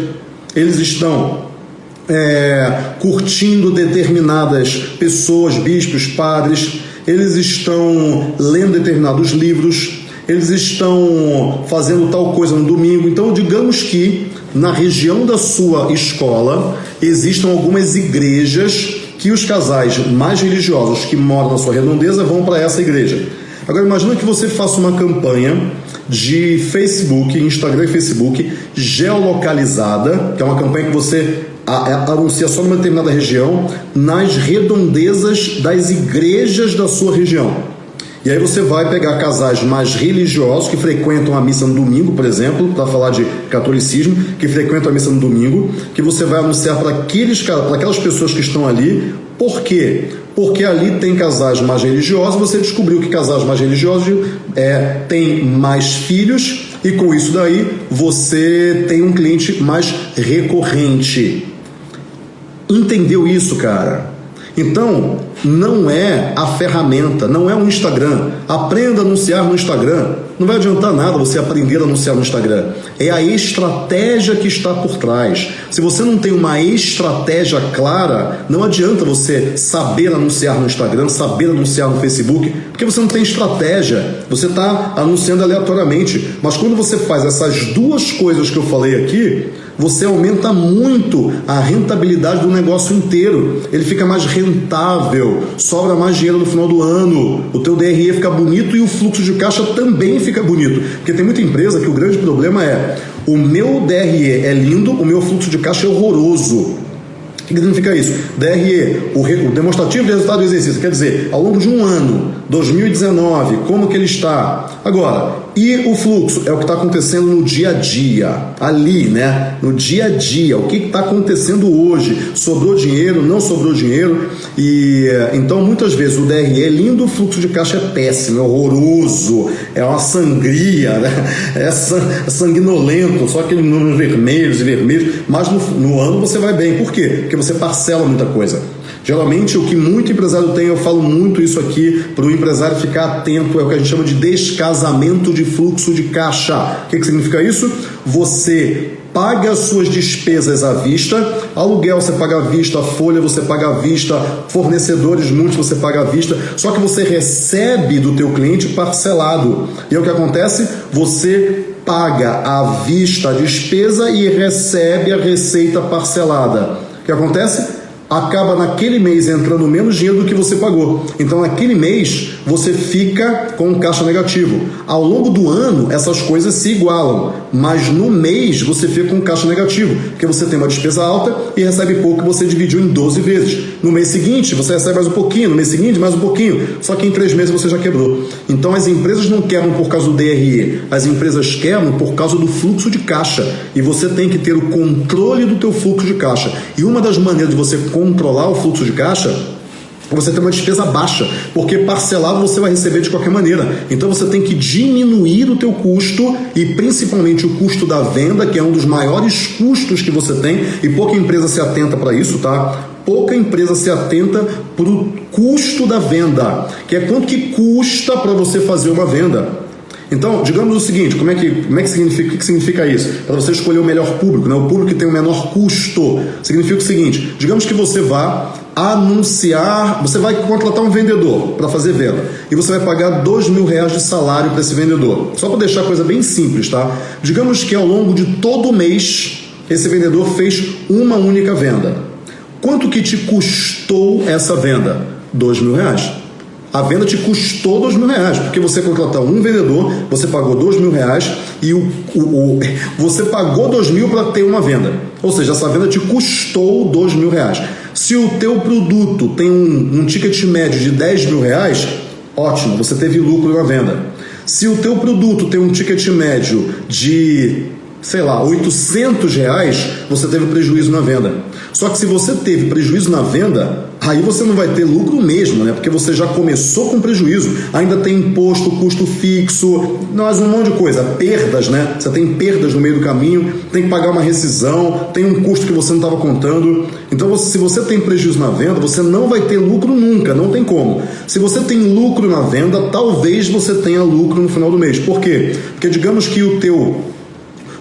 eles estão é, curtindo determinadas pessoas, bispos, padres, eles estão lendo determinados livros, eles estão fazendo tal coisa no domingo. Então, digamos que na região da sua escola existam algumas igrejas que os casais mais religiosos que moram na sua redondeza vão para essa igreja. Agora imagina que você faça uma campanha de Facebook, Instagram e Facebook geolocalizada, que é uma campanha que você anuncia só numa determinada região, nas redondezas das igrejas da sua região. E aí você vai pegar casais mais religiosos que frequentam a missa no domingo, por exemplo, para falar de catolicismo, que frequentam a missa no domingo, que você vai anunciar para aqueles para aquelas pessoas que estão ali. Por quê? Porque ali tem casais mais religiosos, você descobriu que casais mais religiosos é, têm mais filhos e com isso daí você tem um cliente mais recorrente. Entendeu isso, cara? Então, não é a ferramenta, não é o Instagram. Aprenda a anunciar no Instagram. Não vai adiantar nada você aprender a anunciar no Instagram. É a estratégia que está por trás. Se você não tem uma estratégia clara, não adianta você saber anunciar no Instagram, saber anunciar no Facebook, porque você não tem estratégia. Você está anunciando aleatoriamente. Mas quando você faz essas duas coisas que eu falei aqui, você aumenta muito a rentabilidade do negócio inteiro. Ele fica mais rentável, sobra mais dinheiro no final do ano, o teu DRE fica bonito e o fluxo de caixa também fica bonito. Porque tem muita empresa que o grande problema é o meu DRE é lindo, o meu fluxo de caixa é horroroso. O que significa isso? DRE, o, demonstrativo de resultado do exercício, quer dizer, ao longo de um ano, 2019, como que ele está? Agora, e o fluxo é o que está acontecendo no dia a dia, ali, né? No dia a dia, o que está acontecendo hoje? Sobrou dinheiro, não sobrou dinheiro? E então muitas vezes o DRE é lindo, o fluxo de caixa é péssimo, é horroroso, é uma sangria, né? é, é sanguinolento, só aqueles números vermelhos e vermelhos, mas no, no ano você vai bem. Por quê? Porque você parcela muita coisa. Geralmente, o que muito empresário tem, eu falo muito isso aqui, para o empresário ficar atento, é o que a gente chama de descasamento de fluxo de caixa. O que, que significa isso? Você paga as suas despesas à vista, aluguel você paga à vista, folha você paga à vista, fornecedores muitos você paga à vista, só que você recebe do teu cliente parcelado. E é o que acontece? Você paga à vista a despesa e recebe a receita parcelada. O que acontece? Acaba naquele mês entrando menos dinheiro do que você pagou. Então, naquele mês, você fica com um caixa negativo. Ao longo do ano, essas coisas se igualam, mas no mês você fica com um caixa negativo, porque você tem uma despesa alta e recebe pouco que você dividiu em 12 vezes. No mês seguinte, você recebe mais um pouquinho, no mês seguinte, mais um pouquinho, só que em três meses você já quebrou. Então, as empresas não quebram por causa do DRE, as empresas quebram por causa do fluxo de caixa. E você tem que ter o controle do teu fluxo de caixa. E uma das maneiras de você controlar o fluxo de caixa você tem uma despesa baixa, porque parcelado você vai receber de qualquer maneira. Então você tem que diminuir o teu custo e principalmente o custo da venda, que é um dos maiores custos que você tem, e pouca empresa se atenta para isso, tá? Pouca empresa se atenta para o custo da venda, que é quanto que custa para você fazer uma venda. Então, digamos o seguinte, como é que, como é que significa, que significa isso? Para você escolher o melhor público, né? o público que tem o menor custo. Significa o seguinte, digamos que você vá anunciar, você vai contratar um vendedor para fazer venda e você vai pagar dois mil reais de salário para esse vendedor. Só para deixar a coisa bem simples, tá? Digamos que ao longo de todo mês esse vendedor fez uma única venda. Quanto que te custou essa venda? Dois mil reais. A venda te custou dois mil reais, porque você contratou um vendedor, você pagou dois mil reais e o, o, o você pagou dois mil para ter uma venda. Ou seja, essa venda te custou dois mil reais. Se o teu produto tem um, um ticket médio de 10 mil reais, ótimo, você teve lucro na venda. Se o teu produto tem um ticket médio de, sei lá, 800 reais, você teve prejuízo na venda. Só que se você teve prejuízo na venda, aí você não vai ter lucro mesmo, né? Porque você já começou com prejuízo, ainda tem imposto, custo fixo, mais um monte de coisa, perdas, né? Você tem perdas no meio do caminho, tem que pagar uma rescisão, tem um custo que você não estava contando. Então, se você tem prejuízo na venda, você não vai ter lucro nunca, não tem como. Se você tem lucro na venda, talvez você tenha lucro no final do mês. Por quê? Porque digamos que o teu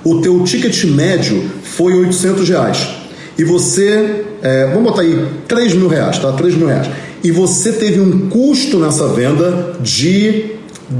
o teu ticket médio foi 800 reais e você, é, vamos botar aí 3 mil reais, tá? 3 mil reais. E você teve um custo nessa venda de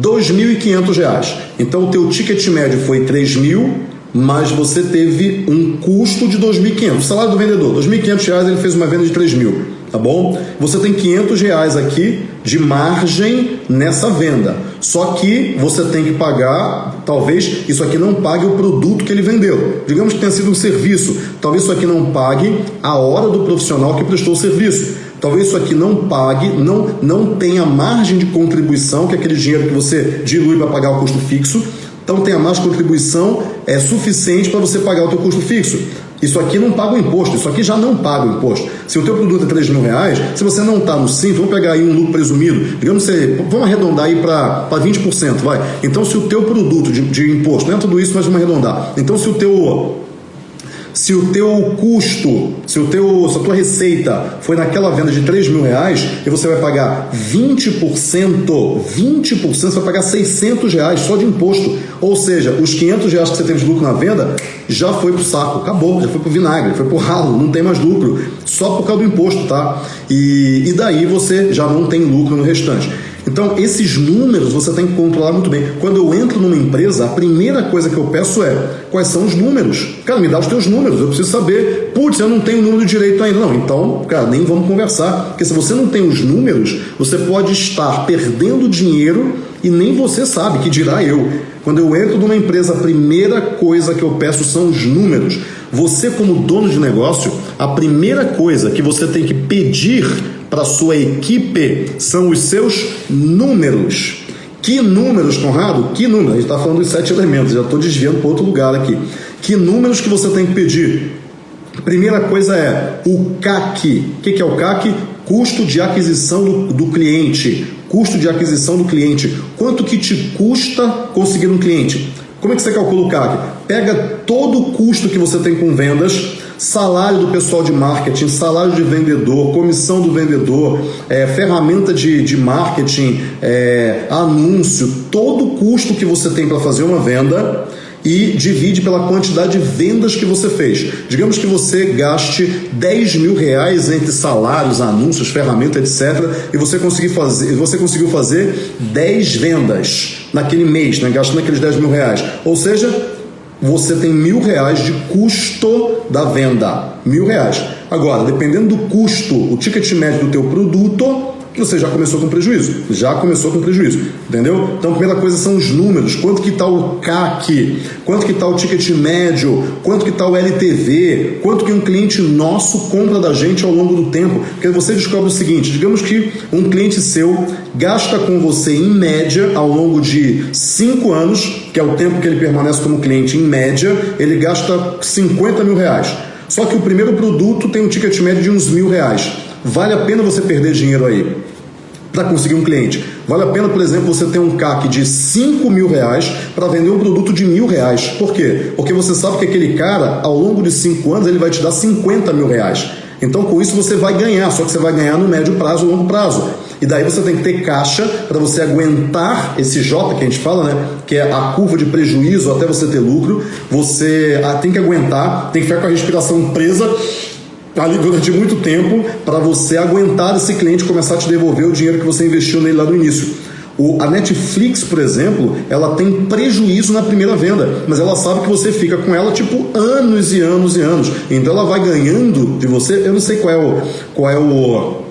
2.500 reais. Então o teu ticket médio foi 3 mil, mas você teve um custo de 2.500. O salário do vendedor, 2.500 reais, ele fez uma venda de 3 mil, tá bom? Você tem 500 reais aqui de margem nessa venda. Só que você tem que pagar, talvez isso aqui não pague o produto que ele vendeu. Digamos que tenha sido um serviço, talvez isso aqui não pague a hora do profissional que prestou o serviço. Talvez isso aqui não pague, não, não tenha margem de contribuição, que é aquele dinheiro que você dilui para pagar o custo fixo. Então tenha mais contribuição é suficiente para você pagar o teu custo fixo. Isso aqui não paga o imposto, isso aqui já não paga o imposto. Se o teu produto é 3 mil reais, se você não está no simples, vamos pegar aí um lucro presumido, digamos que vamos arredondar aí para 20%, vai. Então se o teu produto de, de imposto, não é tudo isso, mas vamos arredondar. Então se o teu se o teu custo, se, o teu, se a tua receita foi naquela venda de 3 mil reais e você vai pagar 20%, 20%, você vai pagar 600 reais só de imposto. Ou seja, os 500 reais que você teve de lucro na venda já foi pro saco, acabou, já foi pro vinagre, foi pro ralo, não tem mais lucro, só por causa do imposto, tá? E, e daí você já não tem lucro no restante. Então, esses números você tem que controlar muito bem. Quando eu entro numa empresa, a primeira coisa que eu peço é quais são os números. Cara, me dá os teus números, eu preciso saber. Putz, eu não tenho o número direito ainda. Não, então, cara, nem vamos conversar. Porque se você não tem os números, você pode estar perdendo dinheiro e nem você sabe, que dirá eu. Quando eu entro numa empresa, a primeira coisa que eu peço são os números. Você, como dono de negócio, a primeira coisa que você tem que pedir para sua equipe são os seus números. Que números, Conrado? Que números? A gente está falando dos sete elementos, já estou desviando para outro lugar aqui. Que números que você tem que pedir? Primeira coisa é o CAC. O que é o CAC? Custo de aquisição do, do cliente. Custo de aquisição do cliente. Quanto que te custa conseguir um cliente? Como é que você calcula o CAC? Pega todo o custo que você tem com vendas, salário do pessoal de marketing, salário de vendedor, comissão do vendedor, é, ferramenta de, de marketing, é, anúncio, todo o custo que você tem para fazer uma venda e divide pela quantidade de vendas que você fez. Digamos que você gaste 10 mil reais entre salários, anúncios, ferramenta, etc. E você conseguiu fazer, você conseguiu fazer 10 vendas naquele mês, né? gastando aqueles 10 mil reais. Ou seja, você tem mil reais de custo da venda. Mil reais. Agora, dependendo do custo, o ticket médio do teu produto, você já começou com prejuízo. Já começou com prejuízo. Entendeu? Então, a primeira coisa são os números. Quanto que está o CAC? Quanto que está o ticket médio? Quanto que está o LTV? Quanto que um cliente nosso compra da gente ao longo do tempo? Porque você descobre o seguinte, digamos que um cliente seu gasta com você, em média, ao longo de 5 anos, que é o tempo que ele permanece como cliente, em média, ele gasta 50 mil reais. Só que o primeiro produto tem um ticket médio de uns mil reais. Vale a pena você perder dinheiro aí para conseguir um cliente? Vale a pena, por exemplo, você ter um CAC de 5 mil reais para vender um produto de mil reais. Por quê? Porque você sabe que aquele cara, ao longo de 5 anos, ele vai te dar 50 mil reais. Então, com isso, você vai ganhar, só que você vai ganhar no médio prazo longo prazo. E daí você tem que ter caixa para você aguentar esse J que a gente fala, né? Que é a curva de prejuízo até você ter lucro. Você ah, tem que aguentar, tem que ficar com a respiração presa ali durante muito tempo para você aguentar esse cliente começar a te devolver o dinheiro que você investiu nele lá no início. O, a Netflix, por exemplo, ela tem prejuízo na primeira venda, mas ela sabe que você fica com ela tipo anos e anos e anos. Então ela vai ganhando de você. Eu não sei qual é o, qual é o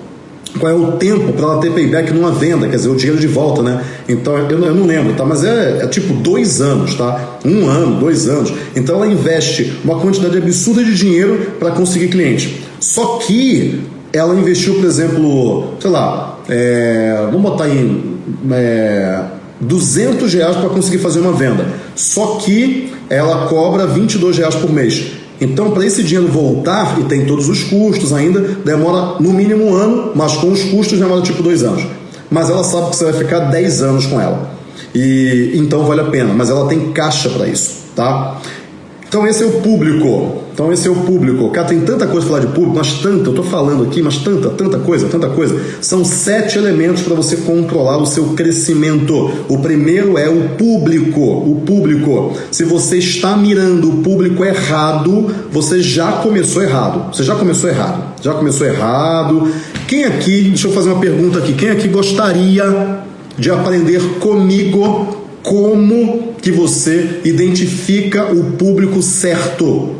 qual é o tempo para ela ter payback numa venda, quer dizer, o dinheiro de volta, né? Então eu, eu não lembro, tá? Mas é, é, tipo dois anos, tá? Um ano, dois anos. Então ela investe uma quantidade absurda de dinheiro para conseguir cliente. Só que ela investiu, por exemplo, sei lá, é, vamos botar em é, 200 reais para conseguir fazer uma venda. Só que ela cobra 22 reais por mês. Então, para esse dinheiro voltar, e tem todos os custos ainda, demora no mínimo um ano, mas com os custos demora tipo dois anos. Mas ela sabe que você vai ficar 10 anos com ela. E então vale a pena, mas ela tem caixa para isso, tá? Então esse é o público. Então esse é o público. Cara, tem tanta coisa para falar de público, mas tanta, eu estou falando aqui, mas tanta, tanta coisa, tanta coisa. São sete elementos para você controlar o seu crescimento. O primeiro é o público. O público. Se você está mirando o público errado, você já começou errado. Você já começou errado. Já começou errado. Quem aqui, deixa eu fazer uma pergunta aqui, quem aqui gostaria de aprender comigo como que você identifica o público certo.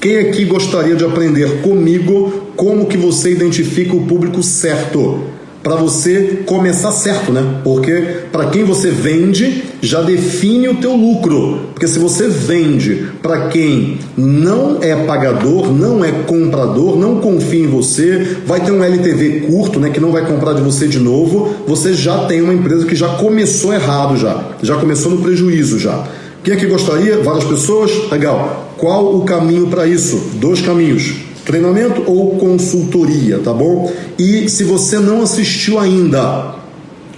Quem aqui gostaria de aprender comigo como que você identifica o público certo? Para você começar certo, né? Porque para quem você vende já define o teu lucro. Porque se você vende para quem não é pagador, não é comprador, não confia em você, vai ter um LTV curto, né, que não vai comprar de você de novo, você já tem uma empresa que já começou errado já, já começou no prejuízo já. Quem aqui gostaria? Várias pessoas? Legal. Qual o caminho para isso? Dois caminhos treinamento ou consultoria, tá bom? E se você não assistiu ainda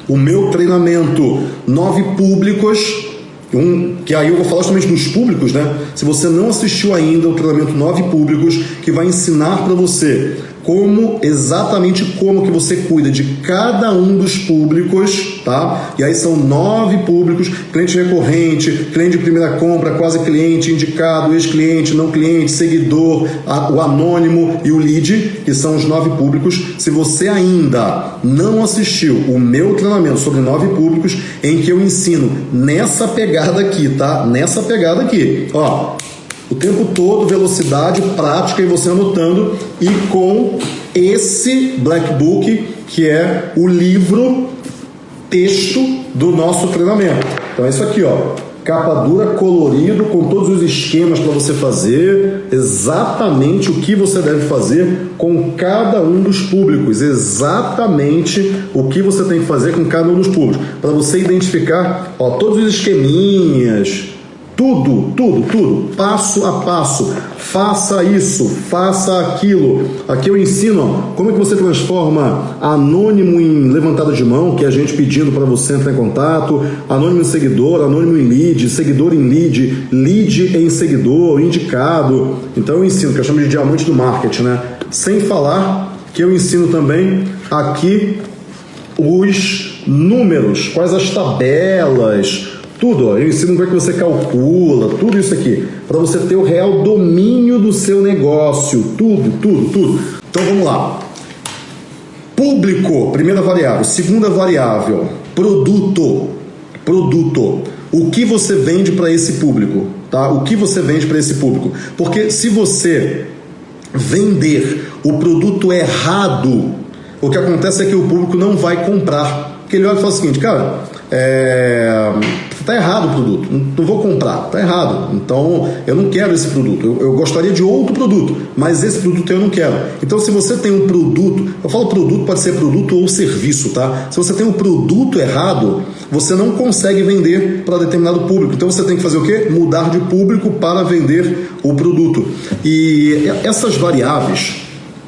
o meu treinamento Nove Públicos, um, que aí eu vou falar justamente dos públicos, né? Se você não assistiu ainda o treinamento Nove Públicos, que vai ensinar para você como exatamente como que você cuida de cada um dos públicos, tá? E aí são nove públicos: cliente recorrente, cliente de primeira compra, quase cliente, indicado, ex-cliente, não cliente, seguidor, o anônimo e o lead, que são os nove públicos. Se você ainda não assistiu o meu treinamento sobre nove públicos, em que eu ensino nessa pegada aqui, tá? Nessa pegada aqui, ó tempo todo, velocidade, prática e você anotando, e com esse Black Book, que é o livro texto do nosso treinamento. Então é isso aqui, ó. Capa dura, colorido, com todos os esquemas para você fazer, exatamente o que você deve fazer com cada um dos públicos, exatamente o que você tem que fazer com cada um dos públicos, para você identificar ó, todos os esqueminhas, tudo, tudo, tudo, passo a passo. Faça isso, faça aquilo. Aqui eu ensino como é que você transforma anônimo em levantada de mão, que é a gente pedindo para você entrar em contato, anônimo em seguidor, anônimo em lead, seguidor em lead, lead em seguidor, indicado. Então eu ensino, que eu chamo de diamante do marketing, né? Sem falar que eu ensino também aqui os números, quais as tabelas, tudo, ó, eu ensino como é que você calcula, tudo isso aqui, para você ter o real domínio do seu negócio, tudo, tudo, tudo. Então vamos lá. Público, primeira variável. Segunda variável, produto. Produto. O que você vende para esse público, tá? O que você vende para esse público? Porque se você vender o produto errado, o que acontece é que o público não vai comprar. Porque ele olha e fala o seguinte, cara, é, Está errado o produto, não vou comprar, está errado. Então eu não quero esse produto. Eu, eu, gostaria de outro produto, mas esse produto eu não quero. Então, se você tem um produto, eu falo produto, pode ser produto ou serviço, tá? Se você tem um produto errado, você não consegue vender para determinado público. Então você tem que fazer o quê? Mudar de público para vender o produto. E essas variáveis,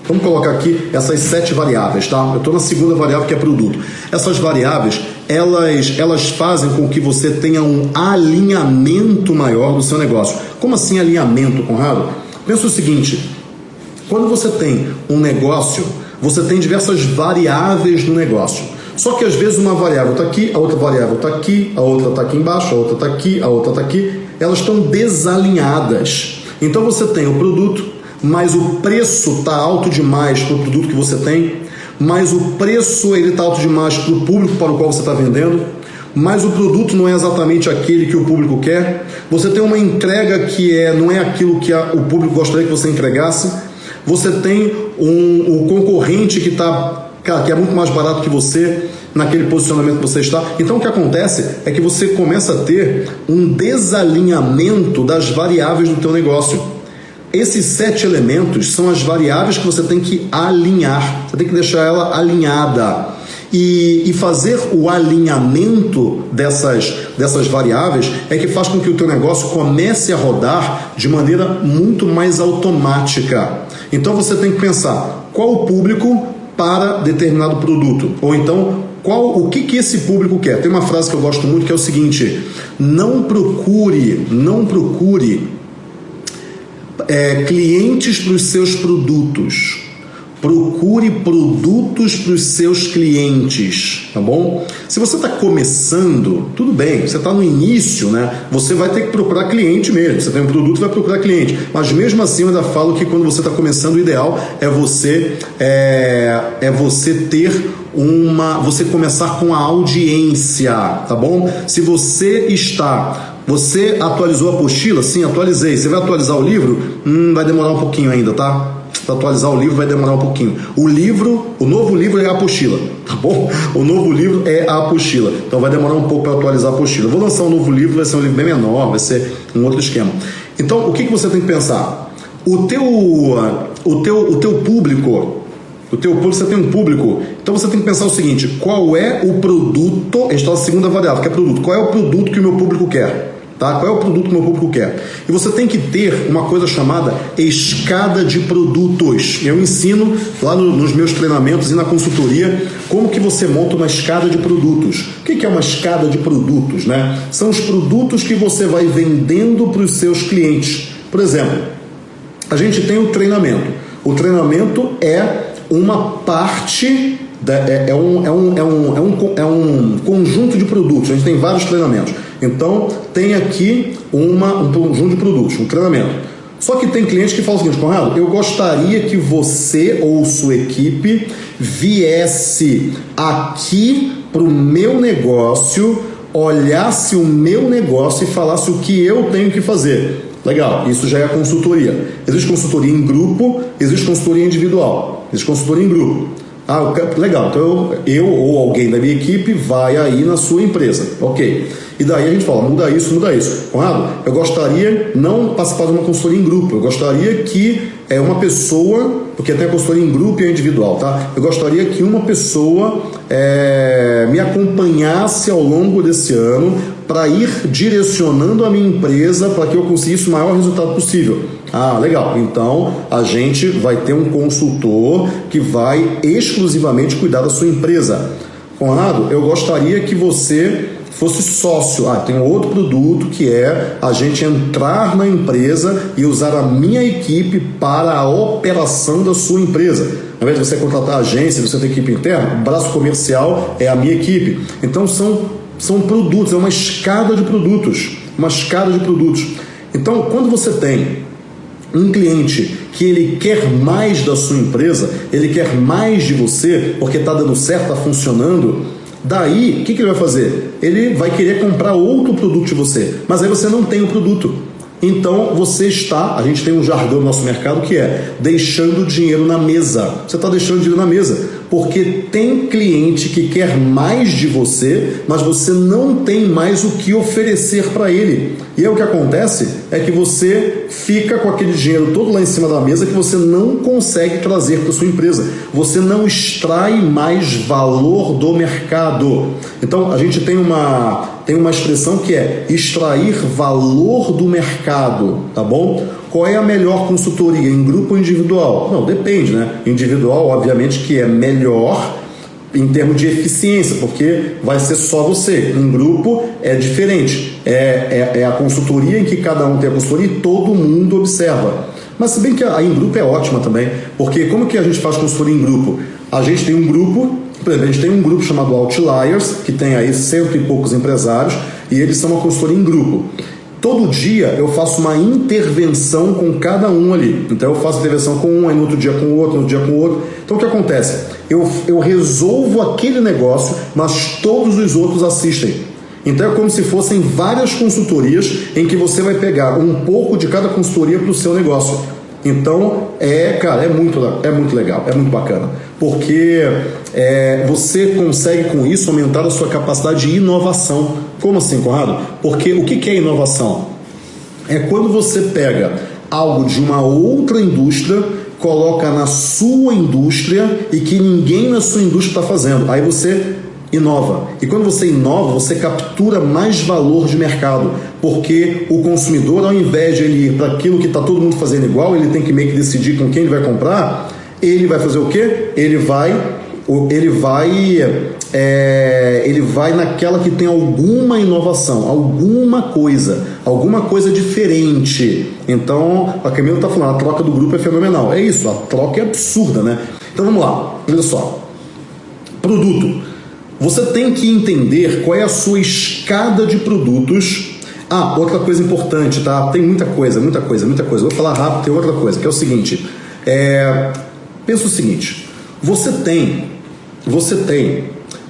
Vamos colocar aqui essas sete variáveis, tá? Eu estou na segunda variável que é produto. Essas variáveis elas, elas fazem com que você tenha um alinhamento maior do seu negócio. Como assim alinhamento, Conrado? Pensa o seguinte: quando você tem um negócio, você tem diversas variáveis no negócio. Só que às vezes uma variável está aqui, a outra variável está aqui, a outra está aqui embaixo, a outra está aqui, a outra está aqui. Elas estão desalinhadas. Então você tem o produto, mas o preço está alto demais para o produto que você tem, mas o preço ele está alto demais para o público para o qual você está vendendo, mas o produto não é exatamente aquele que o público quer. Você tem uma entrega que é não é aquilo que a, o público gostaria que você entregasse. Você tem um, um concorrente que está que é muito mais barato que você naquele posicionamento que você está. Então o que acontece é que você começa a ter um desalinhamento das variáveis do teu negócio. Esses sete elementos são as variáveis que você tem que alinhar. Você tem que deixar ela alinhada. E, e, fazer o alinhamento dessas, dessas variáveis é que faz com que o teu negócio comece a rodar de maneira muito mais automática. Então você tem que pensar qual o público para determinado produto, ou então qual o que, que esse público quer. Tem uma frase que eu gosto muito que é o seguinte: não procure, não procure é, clientes para os seus produtos Procure produtos para os seus clientes, tá bom? Se você está começando, tudo bem, você está no início, né? Você vai ter que procurar cliente mesmo. Você tem um produto, vai procurar cliente. Mas mesmo assim, eu ainda falo que quando você está começando, o ideal é você é, é você ter uma, você começar com a audiência, tá bom? Se você está você atualizou a apostila? Sim, atualizei. Você vai atualizar o livro? Hum, vai demorar um pouquinho ainda, tá? para atualizar o livro vai demorar um pouquinho. O livro, o novo livro é a apostila, tá bom? O novo livro é a apostila. Então vai demorar um pouco para atualizar a apostila. vou lançar um novo livro, vai ser um livro bem menor, vai ser um outro esquema. Então, o que, que você tem que pensar? O teu, o teu, o teu público, o teu público, você tem um público, então você tem que pensar o seguinte: qual é o produto? A gente está na segunda variável, que é produto. Qual é o produto que o meu público quer? Tá? Qual é o produto que meu público quer? E você tem que ter uma coisa chamada escada de produtos. Eu ensino lá no, nos meus treinamentos e na consultoria como que você monta uma escada de produtos. O que é uma escada de produtos? Né? São os produtos que você vai vendendo para os seus clientes. Por exemplo, a gente tem o treinamento. O treinamento é uma parte é, é, um, é, um, é, um, é, um, é um conjunto de produtos. A gente tem vários treinamentos. Então, tem aqui uma, um conjunto de produtos, um treinamento. Só que tem clientes que falam o seguinte, Conrado, eu gostaria que você ou sua equipe viesse aqui para o meu negócio, olhasse o meu negócio e falasse o que eu tenho que fazer. Legal, isso já é consultoria. Existe consultoria em grupo, existe consultoria individual, existe consultoria em grupo. Ah, legal, então eu, eu ou alguém da minha equipe vai aí na sua empresa. Ok. E daí a gente fala, muda isso, muda isso. Conrado, eu gostaria não participar de uma consultoria em grupo, eu gostaria que é uma pessoa, porque tem a consultoria em grupo e a individual, tá? Eu gostaria que uma pessoa é, me acompanhasse ao longo desse ano para ir direcionando a minha empresa para que eu conseguisse o maior resultado possível. Ah, legal. Então a gente vai ter um consultor que vai exclusivamente cuidar da sua empresa. Conrado, eu gostaria que você fosse sócio. Ah, tem outro produto que é a gente entrar na empresa e usar a minha equipe para a operação da sua empresa. Ao invés de você contratar agência, você tem equipe interna, o braço comercial é a minha equipe. Então são, são produtos, é uma escada de produtos. Uma escada de produtos. Então, quando você tem um cliente que ele quer mais da sua empresa, ele quer mais de você, porque está dando certo, está funcionando, Daí, o que, que ele vai fazer? Ele vai querer comprar outro produto de você, mas aí você não tem o produto. Então você está, a gente tem um jargão no nosso mercado que é deixando dinheiro na mesa. Você está deixando dinheiro na mesa porque tem cliente que quer mais de você, mas você não tem mais o que oferecer para ele. E aí o que acontece é que você fica com aquele dinheiro todo lá em cima da mesa que você não consegue trazer para sua empresa. Você não extrai mais valor do mercado. Então a gente tem uma tem uma expressão que é extrair valor do mercado, tá bom? Qual é a melhor consultoria, em grupo ou individual? Não, depende, né? Individual, obviamente, que é melhor em termos de eficiência, porque vai ser só você. Em grupo é diferente. É, é, é, a consultoria em que cada um tem a consultoria e todo mundo observa. Mas se bem que a, a em grupo é ótima também, porque como que a gente faz consultoria em grupo? A gente tem um grupo, por exemplo, a gente tem um grupo chamado Outliers, que tem aí cento e poucos empresários, e eles são uma consultoria em grupo todo dia eu faço uma intervenção com cada um ali. Então eu faço intervenção com um, aí no outro dia com o outro, no outro dia com o outro. Então o que acontece? Eu, eu resolvo aquele negócio, mas todos os outros assistem. Então é como se fossem várias consultorias em que você vai pegar um pouco de cada consultoria para o seu negócio. Então é, cara, é muito, é muito legal, é muito bacana, porque é, você consegue com isso aumentar a sua capacidade de inovação. Como assim, Conrado? Porque o que é inovação? É quando você pega algo de uma outra indústria, coloca na sua indústria e que ninguém na sua indústria está fazendo. Aí você inova. E quando você inova, você captura mais valor de mercado, porque o consumidor, ao invés de ele ir para aquilo que está todo mundo fazendo igual, ele tem que meio que decidir com quem ele vai comprar, ele vai fazer o quê? Ele vai ele vai é, ele vai naquela que tem alguma inovação, alguma coisa, alguma coisa diferente. Então, a Camila está falando, a troca do grupo é fenomenal. É isso, a troca é absurda, né? Então vamos lá, olha só. Produto. Você tem que entender qual é a sua escada de produtos. Ah, outra coisa importante, tá? Tem muita coisa, muita coisa, muita coisa. Vou falar rápido, tem outra coisa, que é o seguinte. É... Pensa o seguinte, você tem você tem,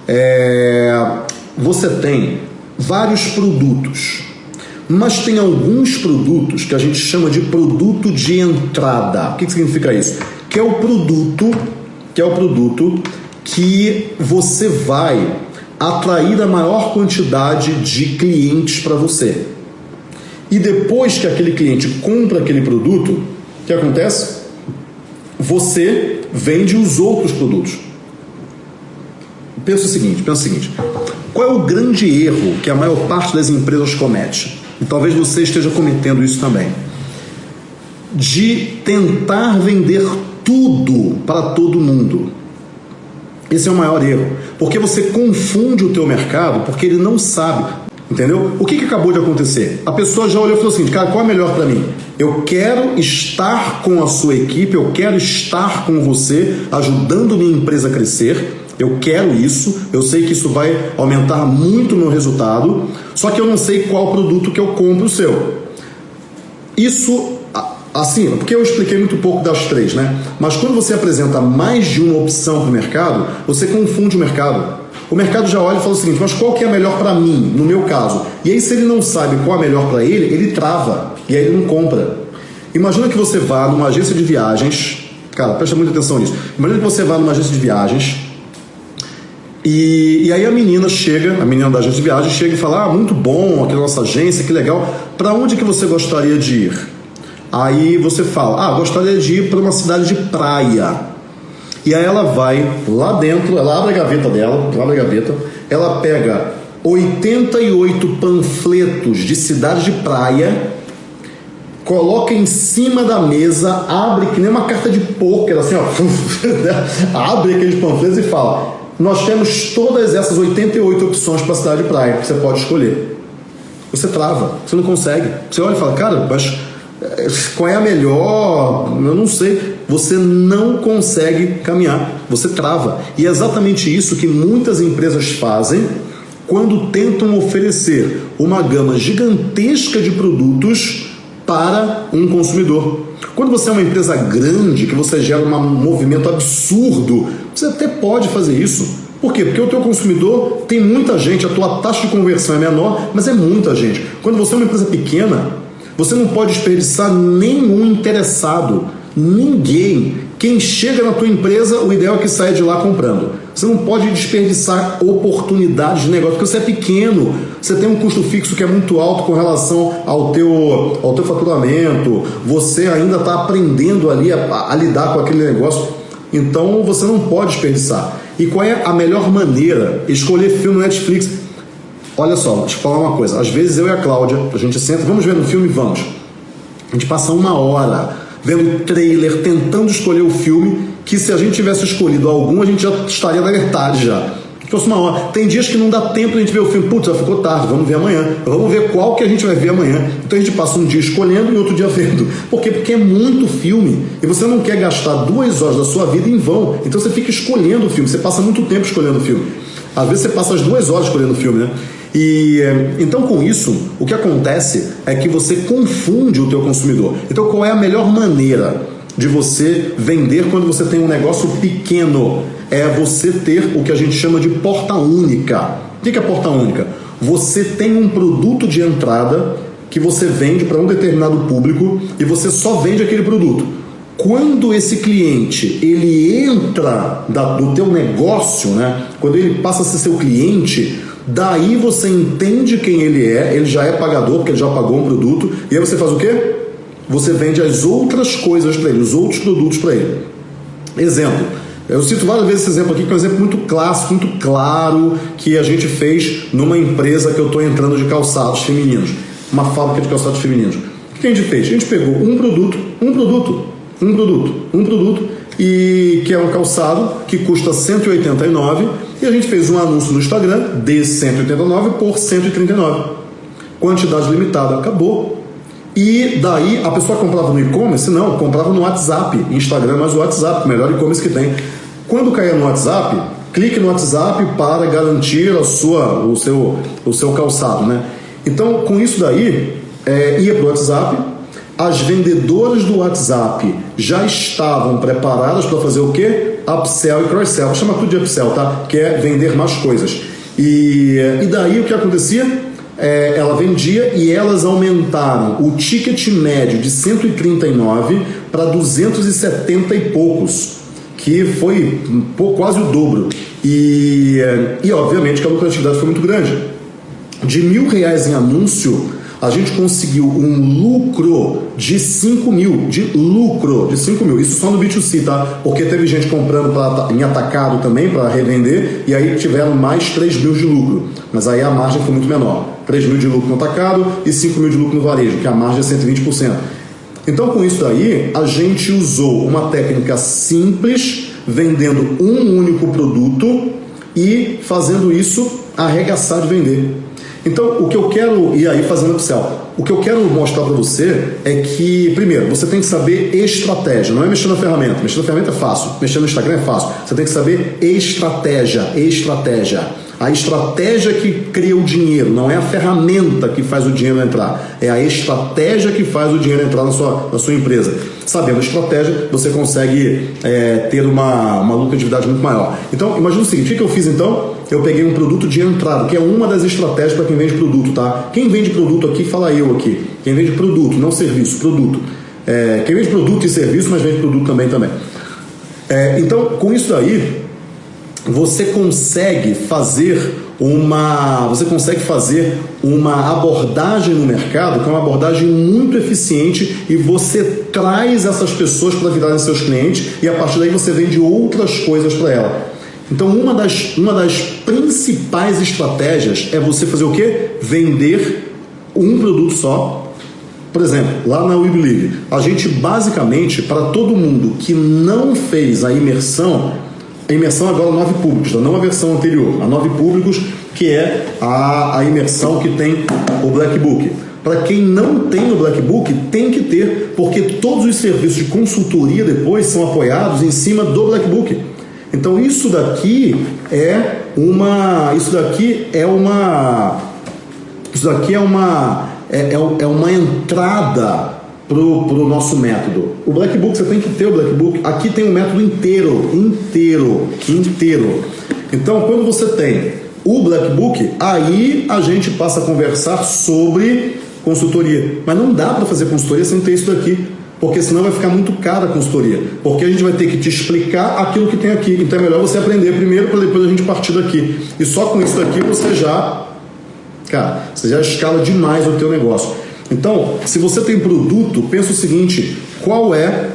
é, você tem vários produtos, mas tem alguns produtos que a gente chama de produto de entrada. O que, que significa isso? Que é o produto, que é o produto que você vai atrair a maior quantidade de clientes para você. E depois que aquele cliente compra aquele produto, o que acontece? Você vende os outros produtos pensa o seguinte, pensa o seguinte. Qual é o grande erro que a maior parte das empresas comete? E talvez você esteja cometendo isso também. De tentar vender tudo para todo mundo. Esse é o maior erro, porque você confunde o teu mercado, porque ele não sabe, entendeu? O que, que acabou de acontecer? A pessoa já olhou e falou assim, cara, qual é melhor para mim? Eu quero estar com a sua equipe, eu quero estar com você, ajudando minha empresa a crescer, eu quero isso, eu sei que isso vai aumentar muito meu resultado, só que eu não sei qual produto que eu compro o seu. Isso, assim, porque eu expliquei muito pouco das três, né? Mas quando você apresenta mais de uma opção para o mercado, você confunde o mercado. O mercado já olha e fala o seguinte: mas qual que é melhor para mim, no meu caso? E aí, se ele não sabe qual é melhor para ele, ele trava e aí ele não compra. Imagina que você vá numa agência de viagens, cara, presta muita atenção nisso. Imagina que você vá numa agência de viagens e, e, aí a menina chega, a menina da agência de viagem chega e fala: Ah, muito bom, aquela nossa agência, que legal. Para onde que você gostaria de ir? Aí você fala: Ah, gostaria de ir para uma cidade de praia. E aí ela vai lá dentro, ela abre a gaveta dela, abre a gaveta, ela pega 88 panfletos de cidade de praia, coloca em cima da mesa, abre que nem uma carta de pôquer, assim, ó, abre aqueles panfletos e fala: nós temos todas essas 88 opções para cidade de praia você pode escolher. Você trava, você não consegue. Você olha e fala, cara, mas eh, qual é a melhor? Eu não sei. Você não consegue caminhar, você trava. E é exatamente isso que muitas empresas fazem quando tentam oferecer uma gama gigantesca de produtos para um consumidor. Quando você é uma empresa grande, que você gera um movimento absurdo, você até pode fazer isso. Por quê? Porque o teu consumidor tem muita gente, a tua taxa de conversão é menor, mas é muita gente. Quando você é uma empresa pequena, você não pode desperdiçar nenhum interessado, ninguém. Quem chega na tua empresa, o ideal é que saia de lá comprando. Você não pode desperdiçar oportunidades de negócio, porque você é pequeno, você tem um custo fixo que é muito alto com relação ao teu, ao teu faturamento, você ainda está aprendendo ali a, a lidar com aquele negócio, então você não pode desperdiçar. E qual é a melhor maneira? Escolher filme Netflix. Olha só, deixa eu falar uma coisa. Às vezes eu e a Cláudia, a gente senta, vamos ver no filme? Vamos. A gente passa uma hora vendo trailer, tentando escolher o filme, que se a gente tivesse escolhido algum, a gente já estaria na metade já. Fosse uma hora. Tem dias que não dá tempo a gente ver o filme. Putz, já ficou tarde, vamos ver amanhã. Vamos ver qual que a gente vai ver amanhã. Então a gente passa um dia escolhendo e outro dia vendo. Por quê? Porque é muito filme. E você não quer gastar duas horas da sua vida em vão. Então você fica escolhendo o filme. Você passa muito tempo escolhendo o filme. Às vezes você passa as duas horas escolhendo o filme, né? E então com isso, o que acontece é que você confunde o teu consumidor. Então qual é a melhor maneira de você vender quando você tem um negócio pequeno? É você ter o que a gente chama de porta única. O que é porta única? Você tem um produto de entrada que você vende para um determinado público e você só vende aquele produto. Quando esse cliente ele entra da, do teu negócio, né? Quando ele passa a ser seu cliente, daí você entende quem ele é, ele já é pagador porque ele já pagou um produto e aí você faz o quê? Você vende as outras coisas para ele, os outros produtos para ele. Exemplo, eu cito várias vezes esse exemplo aqui, que é um exemplo muito clássico, muito claro, que a gente fez numa empresa que eu estou entrando de calçados femininos, uma fábrica de calçados femininos. O que a gente fez? A gente pegou um produto, um produto, um produto, um produto, e que é um calçado que custa 189 e a gente fez um anúncio no Instagram de 189 por 139. Quantidade limitada, acabou. E daí a pessoa comprava no e-commerce? Não, comprava no WhatsApp. Instagram mais o WhatsApp, melhor e-commerce que tem. Quando caía no WhatsApp, clique no WhatsApp para garantir a sua, o, seu, o seu calçado. Né? Então, com isso daí, é, ia para o WhatsApp, as vendedoras do WhatsApp já estavam preparadas para fazer o quê? Upsell e cross-sell. Chama tudo de upsell, tá? Que é vender mais coisas. E, e daí o que acontecia? é, ela vendia e elas aumentaram o ticket médio de 139 para 270 e poucos, que foi quase o dobro. E, e obviamente que a lucratividade foi muito grande. De mil reais em anúncio, a gente conseguiu um lucro de 5 mil, de lucro de 5 mil. Isso só no B2C, tá? Porque teve gente comprando pra, em atacado também para revender e aí tiveram mais 3 mil de lucro. Mas aí a margem foi muito menor. 3 mil de lucro no atacado e 5 mil de lucro no varejo, que a margem é 120%. Então, com isso daí, a gente usou uma técnica simples, vendendo um único produto e fazendo isso arregaçar de vender. Então, o que eu quero, e aí fazendo upsell, o que eu quero mostrar para você é que, primeiro, você tem que saber estratégia, não é mexer na ferramenta. Mexer na ferramenta é fácil, mexer no Instagram é fácil. Você tem que saber estratégia, estratégia. A estratégia que cria o dinheiro, não é a ferramenta que faz o dinheiro entrar, é a estratégia que faz o dinheiro entrar na sua, na sua empresa. Sabendo a estratégia, você consegue é, ter uma, uma lucratividade muito maior. Então, imagina o seguinte: o que eu fiz então? Eu peguei um produto de entrada, que é uma das estratégias para quem vende produto, tá? Quem vende produto aqui, fala eu aqui. Quem vende produto, não serviço, produto. É, quem vende produto e serviço, mas vende produto também também. É, então, com isso daí, você consegue fazer uma você consegue fazer uma abordagem no mercado que é uma abordagem muito eficiente e você traz essas pessoas para virarem seus clientes e a partir daí você vende outras coisas para ela. Então uma das, uma das principais estratégias é você fazer o que? Vender um produto só. Por exemplo, lá na We Believe, a gente basicamente, para todo mundo que não fez a imersão, a imersão agora nove públicos, tá? não a versão anterior, a nove públicos, que é a, a imersão que tem o Black Book. Para quem não tem o Black Book, tem que ter, porque todos os serviços de consultoria depois são apoiados em cima do Black Book. Então isso daqui é uma, isso daqui é uma, isso daqui é uma, é, é, é uma entrada pro, pro nosso método. O Black Book, você tem que ter o Black Book. Aqui tem um método inteiro, inteiro, inteiro. Então, quando você tem o Black Book, aí a gente passa a conversar sobre consultoria. Mas não dá para fazer consultoria sem ter isso daqui, porque senão vai ficar muito cara a consultoria. Porque a gente vai ter que te explicar aquilo que tem aqui. Então é melhor você aprender primeiro para depois a gente partir daqui. E só com isso daqui você já, cara, você já escala demais o teu negócio. Então, se você tem produto, pensa o seguinte: qual é,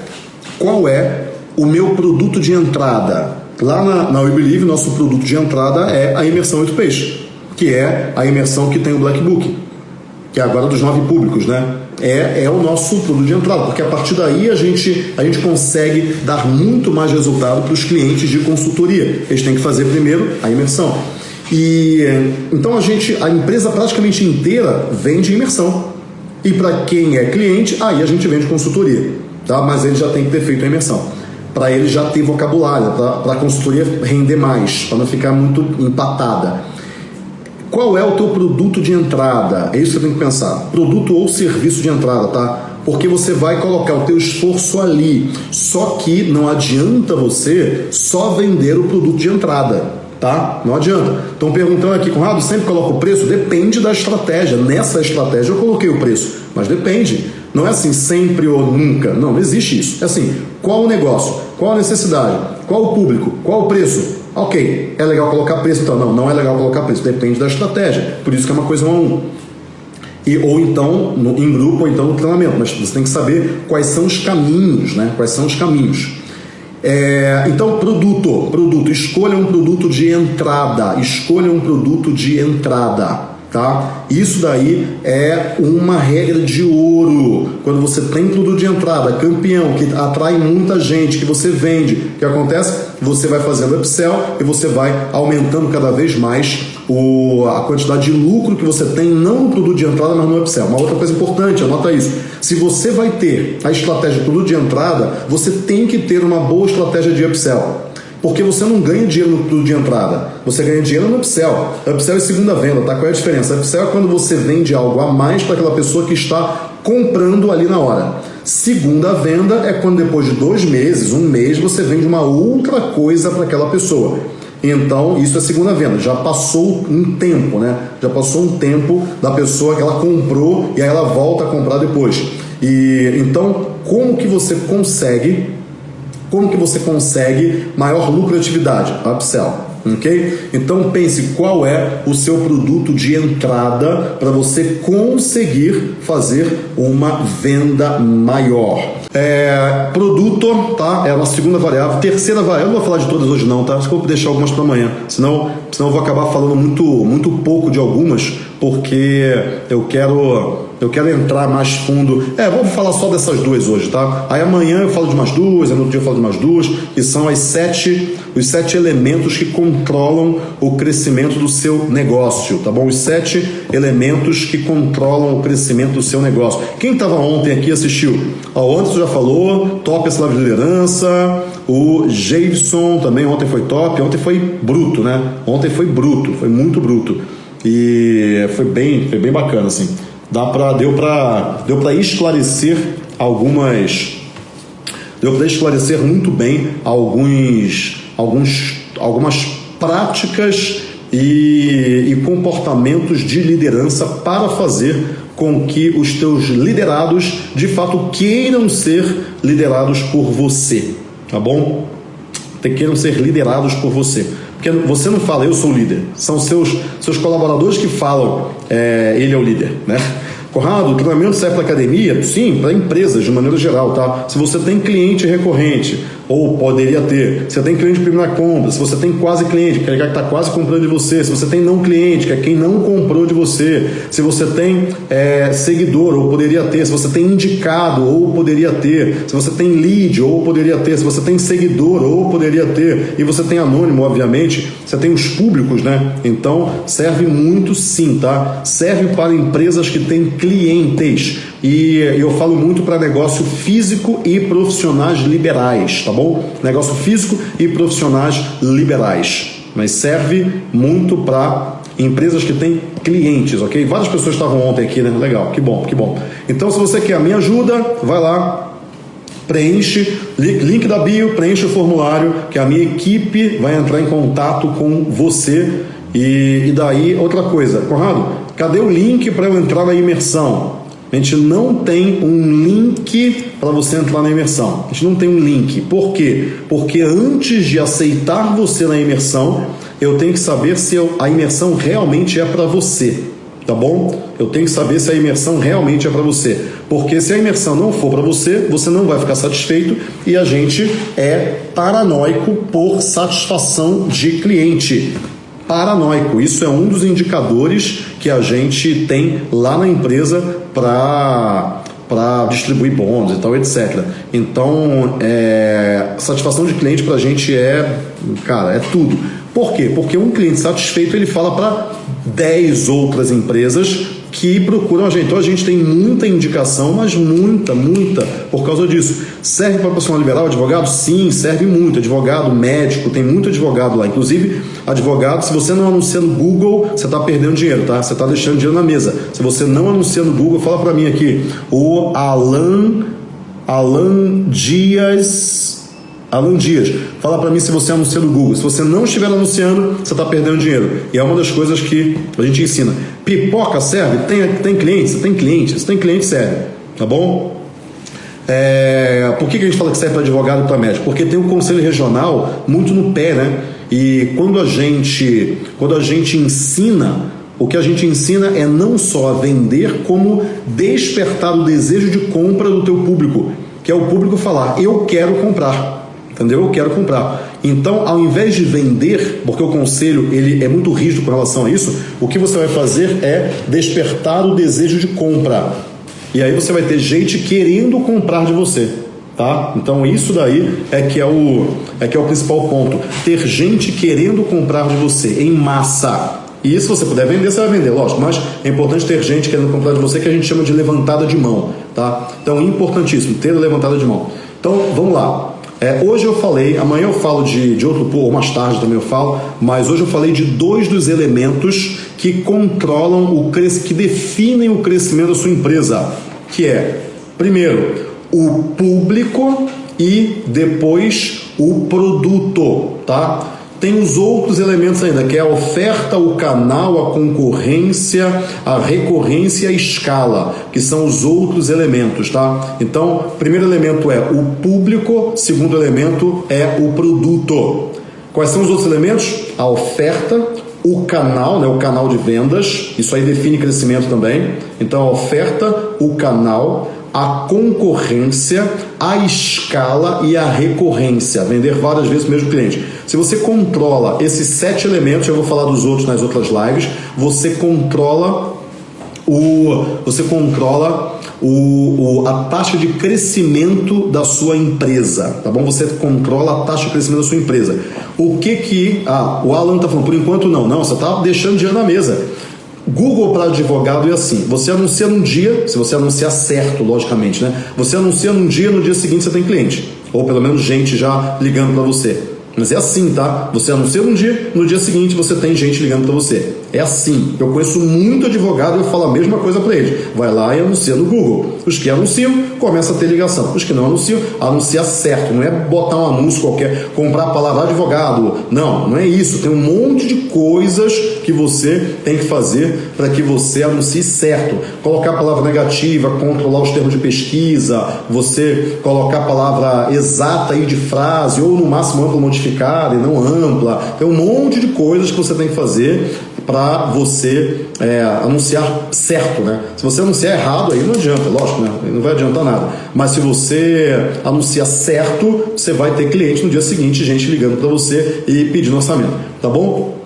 qual é o meu produto de entrada? Lá na, na We Believe, nosso produto de entrada é a imersão 8 peixes, que é a imersão que tem o Black Book, que é agora dos nove públicos, né? É, é o nosso produto de entrada, porque a partir daí a gente, a gente consegue dar muito mais resultado para os clientes de consultoria. Eles têm que fazer primeiro a imersão. E então a gente, a empresa praticamente inteira vende imersão. E para quem é cliente, aí a gente vende consultoria, tá? mas ele já tem que ter feito a imersão. Para ele já ter vocabulário, para a consultoria render mais, para não ficar muito empatada. qual é o teu produto de entrada? É isso que você tem que pensar. Produto ou serviço de entrada, tá? Porque você vai colocar o teu esforço ali. Só que não adianta você só vender o produto de entrada tá? Não adianta. Estão perguntando aqui, Conrado, sempre coloca o preço? Depende da estratégia. Nessa estratégia eu coloquei o preço, mas depende. Não é assim sempre ou nunca. Não, não existe isso. É assim, qual o negócio? Qual a necessidade? Qual o público? Qual o preço? Ok, é legal colocar preço, então não, não é legal colocar preço, depende da estratégia. Por isso que é uma coisa um a um. E, ou então no, em grupo, ou então no treinamento, mas você tem que saber quais são os caminhos, né? Quais são os caminhos. É, então, produto, produto, escolha um produto de entrada, escolha um produto de entrada tá? Isso daí é uma regra de ouro. Quando você tem produto de entrada, campeão, que atrai muita gente, que você vende, o que acontece? Você vai fazendo upsell e você vai aumentando cada vez mais o, a quantidade de lucro que você tem, não no produto de entrada, mas no upsell. Uma outra coisa importante, anota isso. Se você vai ter a estratégia de produto de entrada, você tem que ter uma boa estratégia de upsell. Porque você não ganha dinheiro no produto de entrada, você ganha dinheiro no upsell. Upsell é segunda venda, tá? Qual é a diferença? Upsell é quando você vende algo a mais para aquela pessoa que está comprando ali na hora. Segunda venda é quando depois de dois meses, um mês, você vende uma outra coisa para aquela pessoa. Então, isso é segunda venda. Já passou um tempo, né? Já passou um tempo da pessoa que ela comprou e aí ela volta a comprar depois. E então, como que você consegue como que você consegue maior lucratividade? Upsell. Ok? Então pense qual é o seu produto de entrada para você conseguir fazer uma venda maior. É, produto, tá? É uma segunda variável. Terceira variável, não vou falar de todas hoje não, tá? Acho que vou deixar algumas para amanhã. Senão, senão eu vou acabar falando muito, muito pouco de algumas, porque eu quero eu quero entrar mais fundo. É, vamos falar só dessas duas hoje, tá? Aí amanhã eu falo de mais duas, aí no outro dia eu falo de mais duas, que são as sete, os sete elementos que controlam o crescimento do seu negócio, tá bom? Os sete elementos que controlam o crescimento do seu negócio. Quem estava ontem aqui assistiu? Ó, ontem já falou, top essa live de liderança, o Jason também ontem foi top, ontem foi bruto, né? Ontem foi bruto, foi muito bruto. E foi bem, foi bem bacana, assim dá para deu para deu para esclarecer algumas deu para esclarecer muito bem alguns alguns algumas práticas e, e comportamentos de liderança para fazer com que os teus liderados de fato queiram ser liderados por você, tá bom? Queiram ser liderados por você. Porque você não fala, eu sou o líder. São seus, seus colaboradores que falam, é, ele é o líder, né? Conrado, o treinamento serve para academia? Sim, para empresas de maneira geral, tá? Se você tem cliente recorrente, ou poderia ter. Você tem cliente de primeira compra, se você tem quase cliente, que é que está quase comprando de você, se você tem não cliente, que é quem não comprou de você, se você tem é, seguidor, ou poderia ter, se você tem indicado, ou poderia ter, se você tem lead, ou poderia ter, se você tem seguidor, ou poderia ter, e você tem anônimo, obviamente, você tem os públicos, né? Então serve muito sim, tá? Serve para empresas que têm clientes. E eu falo muito para negócio físico e profissionais liberais, tá bom? Negócio físico e profissionais liberais. Mas serve muito para empresas que têm clientes, ok? Várias pessoas estavam ontem aqui, né? Legal, que bom, que bom. Então, se você quer a minha ajuda, vai lá, preenche, link da bio, preenche o formulário, que a minha equipe vai entrar em contato com você. E, e daí, outra coisa, Conrado, cadê o link para eu entrar na imersão? A gente não tem um link para você entrar na imersão. A gente não tem um link. Por quê? Porque antes de aceitar você na imersão, eu tenho que saber se a imersão realmente é para você. Tá bom? Eu tenho que saber se a imersão realmente é para você. Porque se a imersão não for para você, você não vai ficar satisfeito e a gente é paranoico por satisfação de cliente paranoico. Isso é um dos indicadores que a gente tem lá na empresa para para distribuir bônus e tal, etc. Então, é, satisfação de cliente para a gente é, cara, é tudo. Por quê? Porque um cliente satisfeito ele fala para 10 outras empresas que procuram a gente. Então a gente tem muita indicação, mas muita, muita por causa disso. Serve para profissional liberal, advogado? Sim, serve muito. Advogado, médico, tem muito advogado lá. Inclusive, advogado, se você não anuncia no Google, você está perdendo dinheiro, tá? Você está deixando dinheiro na mesa. Se você não anuncia no Google, fala para mim aqui. O Alan, Alan Dias Alan Dias, fala para mim se você anuncia no Google. Se você não estiver anunciando, você está perdendo dinheiro. E é uma das coisas que a gente ensina. Pipoca serve? Tem, tem cliente? Você tem cliente? Se tem cliente, serve. Tá bom? É, por que, que a gente fala que serve para advogado e para médico? Porque tem um conselho regional muito no pé, né? E quando a gente, quando a gente ensina, o que a gente ensina é não só vender, como despertar o desejo de compra do teu público, que é o público falar, eu quero comprar entendeu? Eu quero comprar. Então, ao invés de vender, porque o conselho ele é muito rígido com relação a isso, o que você vai fazer é despertar o desejo de compra. E aí você vai ter gente querendo comprar de você. Tá? Então isso daí é que é o é que é o principal ponto. Ter gente querendo comprar de você em massa. E se você puder vender, você vai vender, lógico, mas é importante ter gente querendo comprar de você que a gente chama de levantada de mão, tá? Então, importantíssimo ter levantada de mão. Então, vamos lá. É, hoje eu falei, amanhã eu falo de, de outro, ou mais tarde também eu falo, mas hoje eu falei de dois dos elementos que controlam o que definem o crescimento da sua empresa, que é, primeiro, o público e depois o produto, tá? Tem os outros elementos ainda, que é a oferta, o canal, a concorrência, a recorrência e a escala, que são os outros elementos, tá? Então, primeiro elemento é o público, segundo elemento é o produto. Quais são os outros elementos? A oferta, o canal, né, o canal de vendas, isso aí define crescimento também. Então, a oferta, o canal, a concorrência, a escala e a recorrência, vender várias vezes o mesmo cliente. Se você controla esses sete elementos, eu vou falar dos outros nas outras lives, você controla o, você controla o, o, a taxa de crescimento da sua empresa, tá bom? Você controla a taxa de crescimento da sua empresa. O que que ah, o Alan está falando? Por enquanto não, não. Você está deixando dinheiro na mesa. Google para advogado é assim: você anuncia num dia, se você anunciar certo, logicamente, né? Você anuncia num dia, no dia seguinte você tem cliente, ou pelo menos gente já ligando para você. Mas é assim, tá? Você anuncia um dia, no dia seguinte você tem gente ligando para você. É assim. Eu conheço muito advogado e eu falo a mesma coisa para eles. Vai lá e anuncia no Google. Os que anunciam, começa a ter ligação. Os que não anunciam, anuncia certo. Não é botar um anúncio qualquer, comprar a palavra advogado. Não, não é isso. Tem um monte de coisas que você tem que fazer para que você anuncie certo. Colocar a palavra negativa, controlar os termos de pesquisa, você colocar a palavra exata aí de frase, ou no máximo ampla modificada e não ampla. Tem um monte de coisas que você tem que fazer para você é, anunciar certo, né? Se você anunciar errado, aí não adianta, lógico, né? Não vai adiantar nada. Mas se você anunciar certo, você vai ter cliente no dia seguinte, gente ligando para você e pedindo orçamento, tá bom?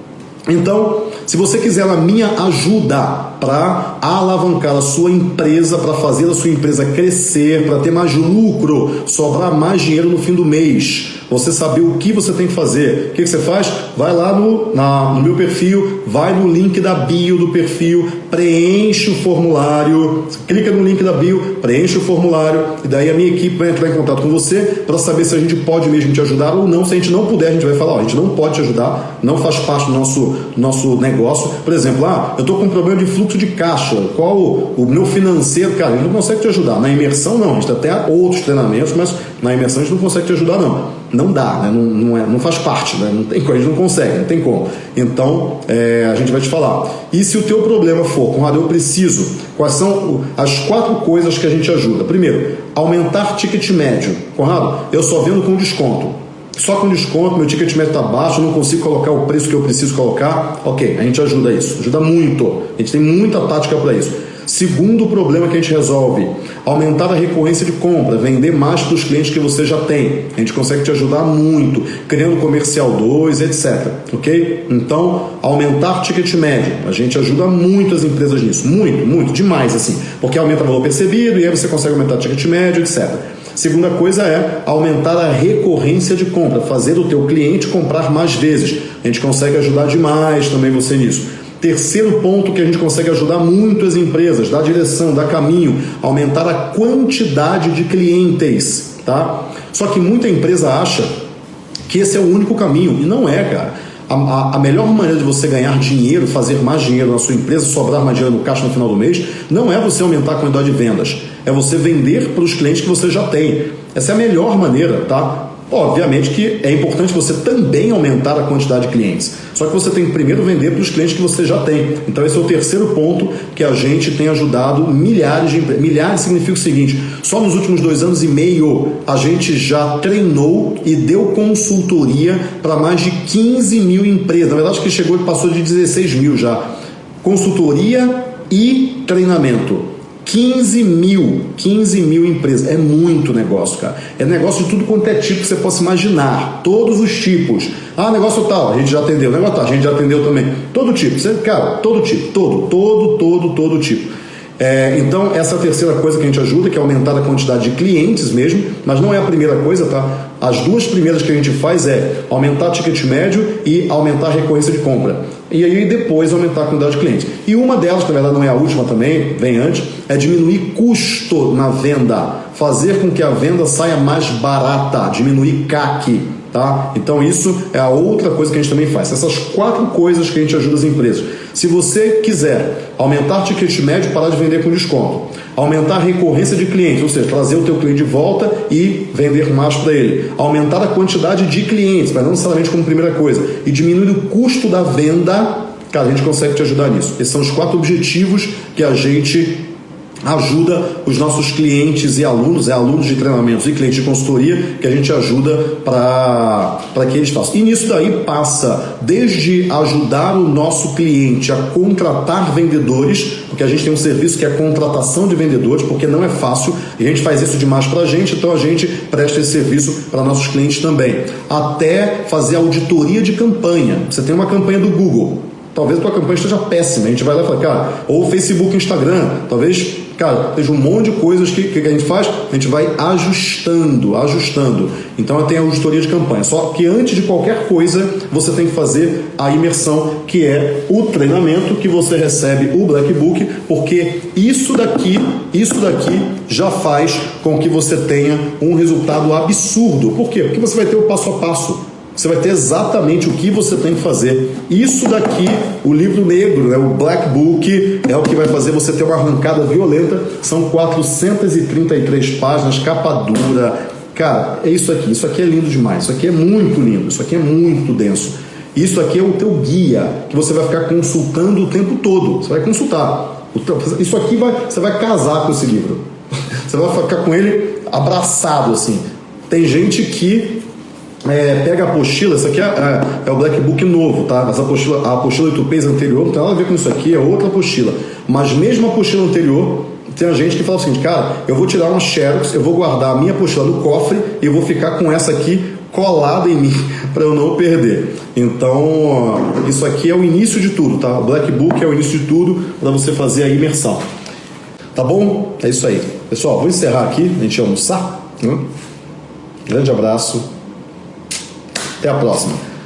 Então, se você quiser a minha ajuda para alavancar a sua empresa, para fazer a sua empresa crescer, para ter mais lucro, sobrar mais dinheiro no fim do mês, você saber o que você tem que fazer. O que, que você faz? Vai lá no, na, no meu perfil, vai no link da bio do perfil, preenche o formulário, clica no link da bio, preenche o formulário e daí a minha equipe vai entrar em contato com você para saber se a gente pode mesmo te ajudar ou não. Se a gente não puder, a gente vai falar, ó, a gente não pode te ajudar, não faz parte do nosso, nosso negócio. Por exemplo, ah, eu estou com um problema de fluxo de caixa, qual o, meu financeiro, cara, ele não consegue te ajudar. Na imersão não, a gente tem até outros treinamentos, mas na imersão a gente não consegue te ajudar não não dá, né? não, não, é, não faz parte, né? não tem, a gente não consegue, não tem como. Então é, a gente vai te falar. E se o teu problema for, Conrado, eu preciso, quais são as quatro coisas que a gente ajuda? Primeiro, aumentar ticket médio. Conrado, eu só vendo com desconto. Só com desconto, meu ticket médio está baixo, eu não consigo colocar o preço que eu preciso colocar. Ok, a gente ajuda isso, ajuda muito. A gente tem muita tática para isso. Segundo problema que a gente resolve, aumentar a recorrência de compra, vender mais para os clientes que você já tem. A gente consegue te ajudar muito, criando comercial 2, etc. Ok? Então, aumentar ticket médio. A gente ajuda muito as empresas nisso. Muito, muito, demais assim. Porque aumenta o valor percebido e aí você consegue aumentar ticket médio, etc. Segunda coisa é aumentar a recorrência de compra, fazer o teu cliente comprar mais vezes. A gente consegue ajudar demais também você nisso. Terceiro ponto que a gente consegue ajudar muito as empresas, dar direção, dar caminho, aumentar a quantidade de clientes, tá? Só que muita empresa acha que esse é o único caminho e não é, cara. A, a, melhor maneira de você ganhar dinheiro, fazer mais dinheiro na sua empresa, sobrar mais dinheiro no caixa no final do mês, não é você aumentar a quantidade de vendas, é você vender para os clientes que você já tem. Essa é a melhor maneira, tá? Obviamente que é importante você também aumentar a quantidade de clientes. Só que você tem que primeiro vender para os clientes que você já tem. Então esse é o terceiro ponto que a gente tem ajudado milhares de empresas. Milhares significa o seguinte: só nos últimos dois anos e meio a gente já treinou e deu consultoria para mais de 15 mil empresas. Na verdade, que chegou e passou de 16 mil já. Consultoria e treinamento. 15 mil, 15 mil empresas. É muito negócio, cara. É negócio de tudo quanto é tipo que você possa imaginar. Todos os tipos. Ah, negócio tal, a gente já atendeu. Negócio tal, a gente já atendeu também. Todo tipo. Você, cara, todo tipo. Todo, todo, todo, todo tipo. É, então, essa é terceira coisa que a gente ajuda, que é aumentar a quantidade de clientes mesmo, mas não é a primeira coisa, tá? As duas primeiras que a gente faz é aumentar o ticket médio e aumentar a recorrência de compra. E aí depois aumentar a quantidade de clientes. E uma delas, que na verdade não é a última também, vem antes, é diminuir custo na venda. Fazer com que a venda saia mais barata, diminuir CAC. Tá? Então isso é a outra coisa que a gente também faz. Essas quatro coisas que a gente ajuda as empresas. Se você quiser aumentar o ticket médio, parar de vender com desconto, aumentar a recorrência de clientes, ou seja, trazer o teu cliente de volta e vender mais para ele, aumentar a quantidade de clientes, mas não necessariamente como primeira coisa, e diminuir o custo da venda, cara, a gente consegue te ajudar nisso. Esses são os quatro objetivos que a gente ajuda os nossos clientes e alunos, é alunos de treinamentos e clientes de consultoria que a gente ajuda para que eles façam. E nisso daí passa desde ajudar o nosso cliente a contratar vendedores, porque a gente tem um serviço que é contratação de vendedores, porque não é fácil, e a gente faz isso demais para a gente, então a gente presta esse serviço para nossos clientes também. Até fazer auditoria de campanha. Você tem uma campanha do Google, Talvez a tua campanha esteja péssima. A gente vai lá e fala, cara, ou Facebook, Instagram, talvez Cara, tem um monte de coisas que, que a gente faz, a gente vai ajustando, ajustando. Então tem a auditoria de campanha. Só que antes de qualquer coisa, você tem que fazer a imersão, que é o treinamento que você recebe o Black Book, porque isso daqui, isso daqui já faz com que você tenha um resultado absurdo. Por quê? Porque você vai ter o passo a passo você vai ter exatamente o que você tem que fazer. Isso daqui, o livro negro, né, o Black Book, é o que vai fazer você ter uma arrancada violenta. São 433 páginas, capa dura. Cara, é isso aqui. Isso aqui é lindo demais. Isso aqui é muito lindo. Isso aqui é muito denso. Isso aqui é o teu guia que você vai ficar consultando o tempo todo. Você vai consultar. Isso aqui vai, você vai casar com esse livro. Você vai ficar com ele abraçado assim. Tem gente que é, pega a apostila, isso aqui é, é, é, o Black Book novo, tá? Mas a apostila, a apostila 8 anterior não tem nada a ver com isso aqui, é outra apostila. Mas mesmo a apostila anterior, tem gente que fala o seguinte, cara, eu vou tirar uma Xerox, eu vou guardar a minha apostila no cofre e eu vou ficar com essa aqui colada em mim para eu não perder. Então, isso aqui é o início de tudo, tá? O Black Book é o início de tudo para você fazer a imersão. Tá bom? É isso aí. Pessoal, vou encerrar aqui, a gente almoçar. Né? Grande abraço. Até a próxima.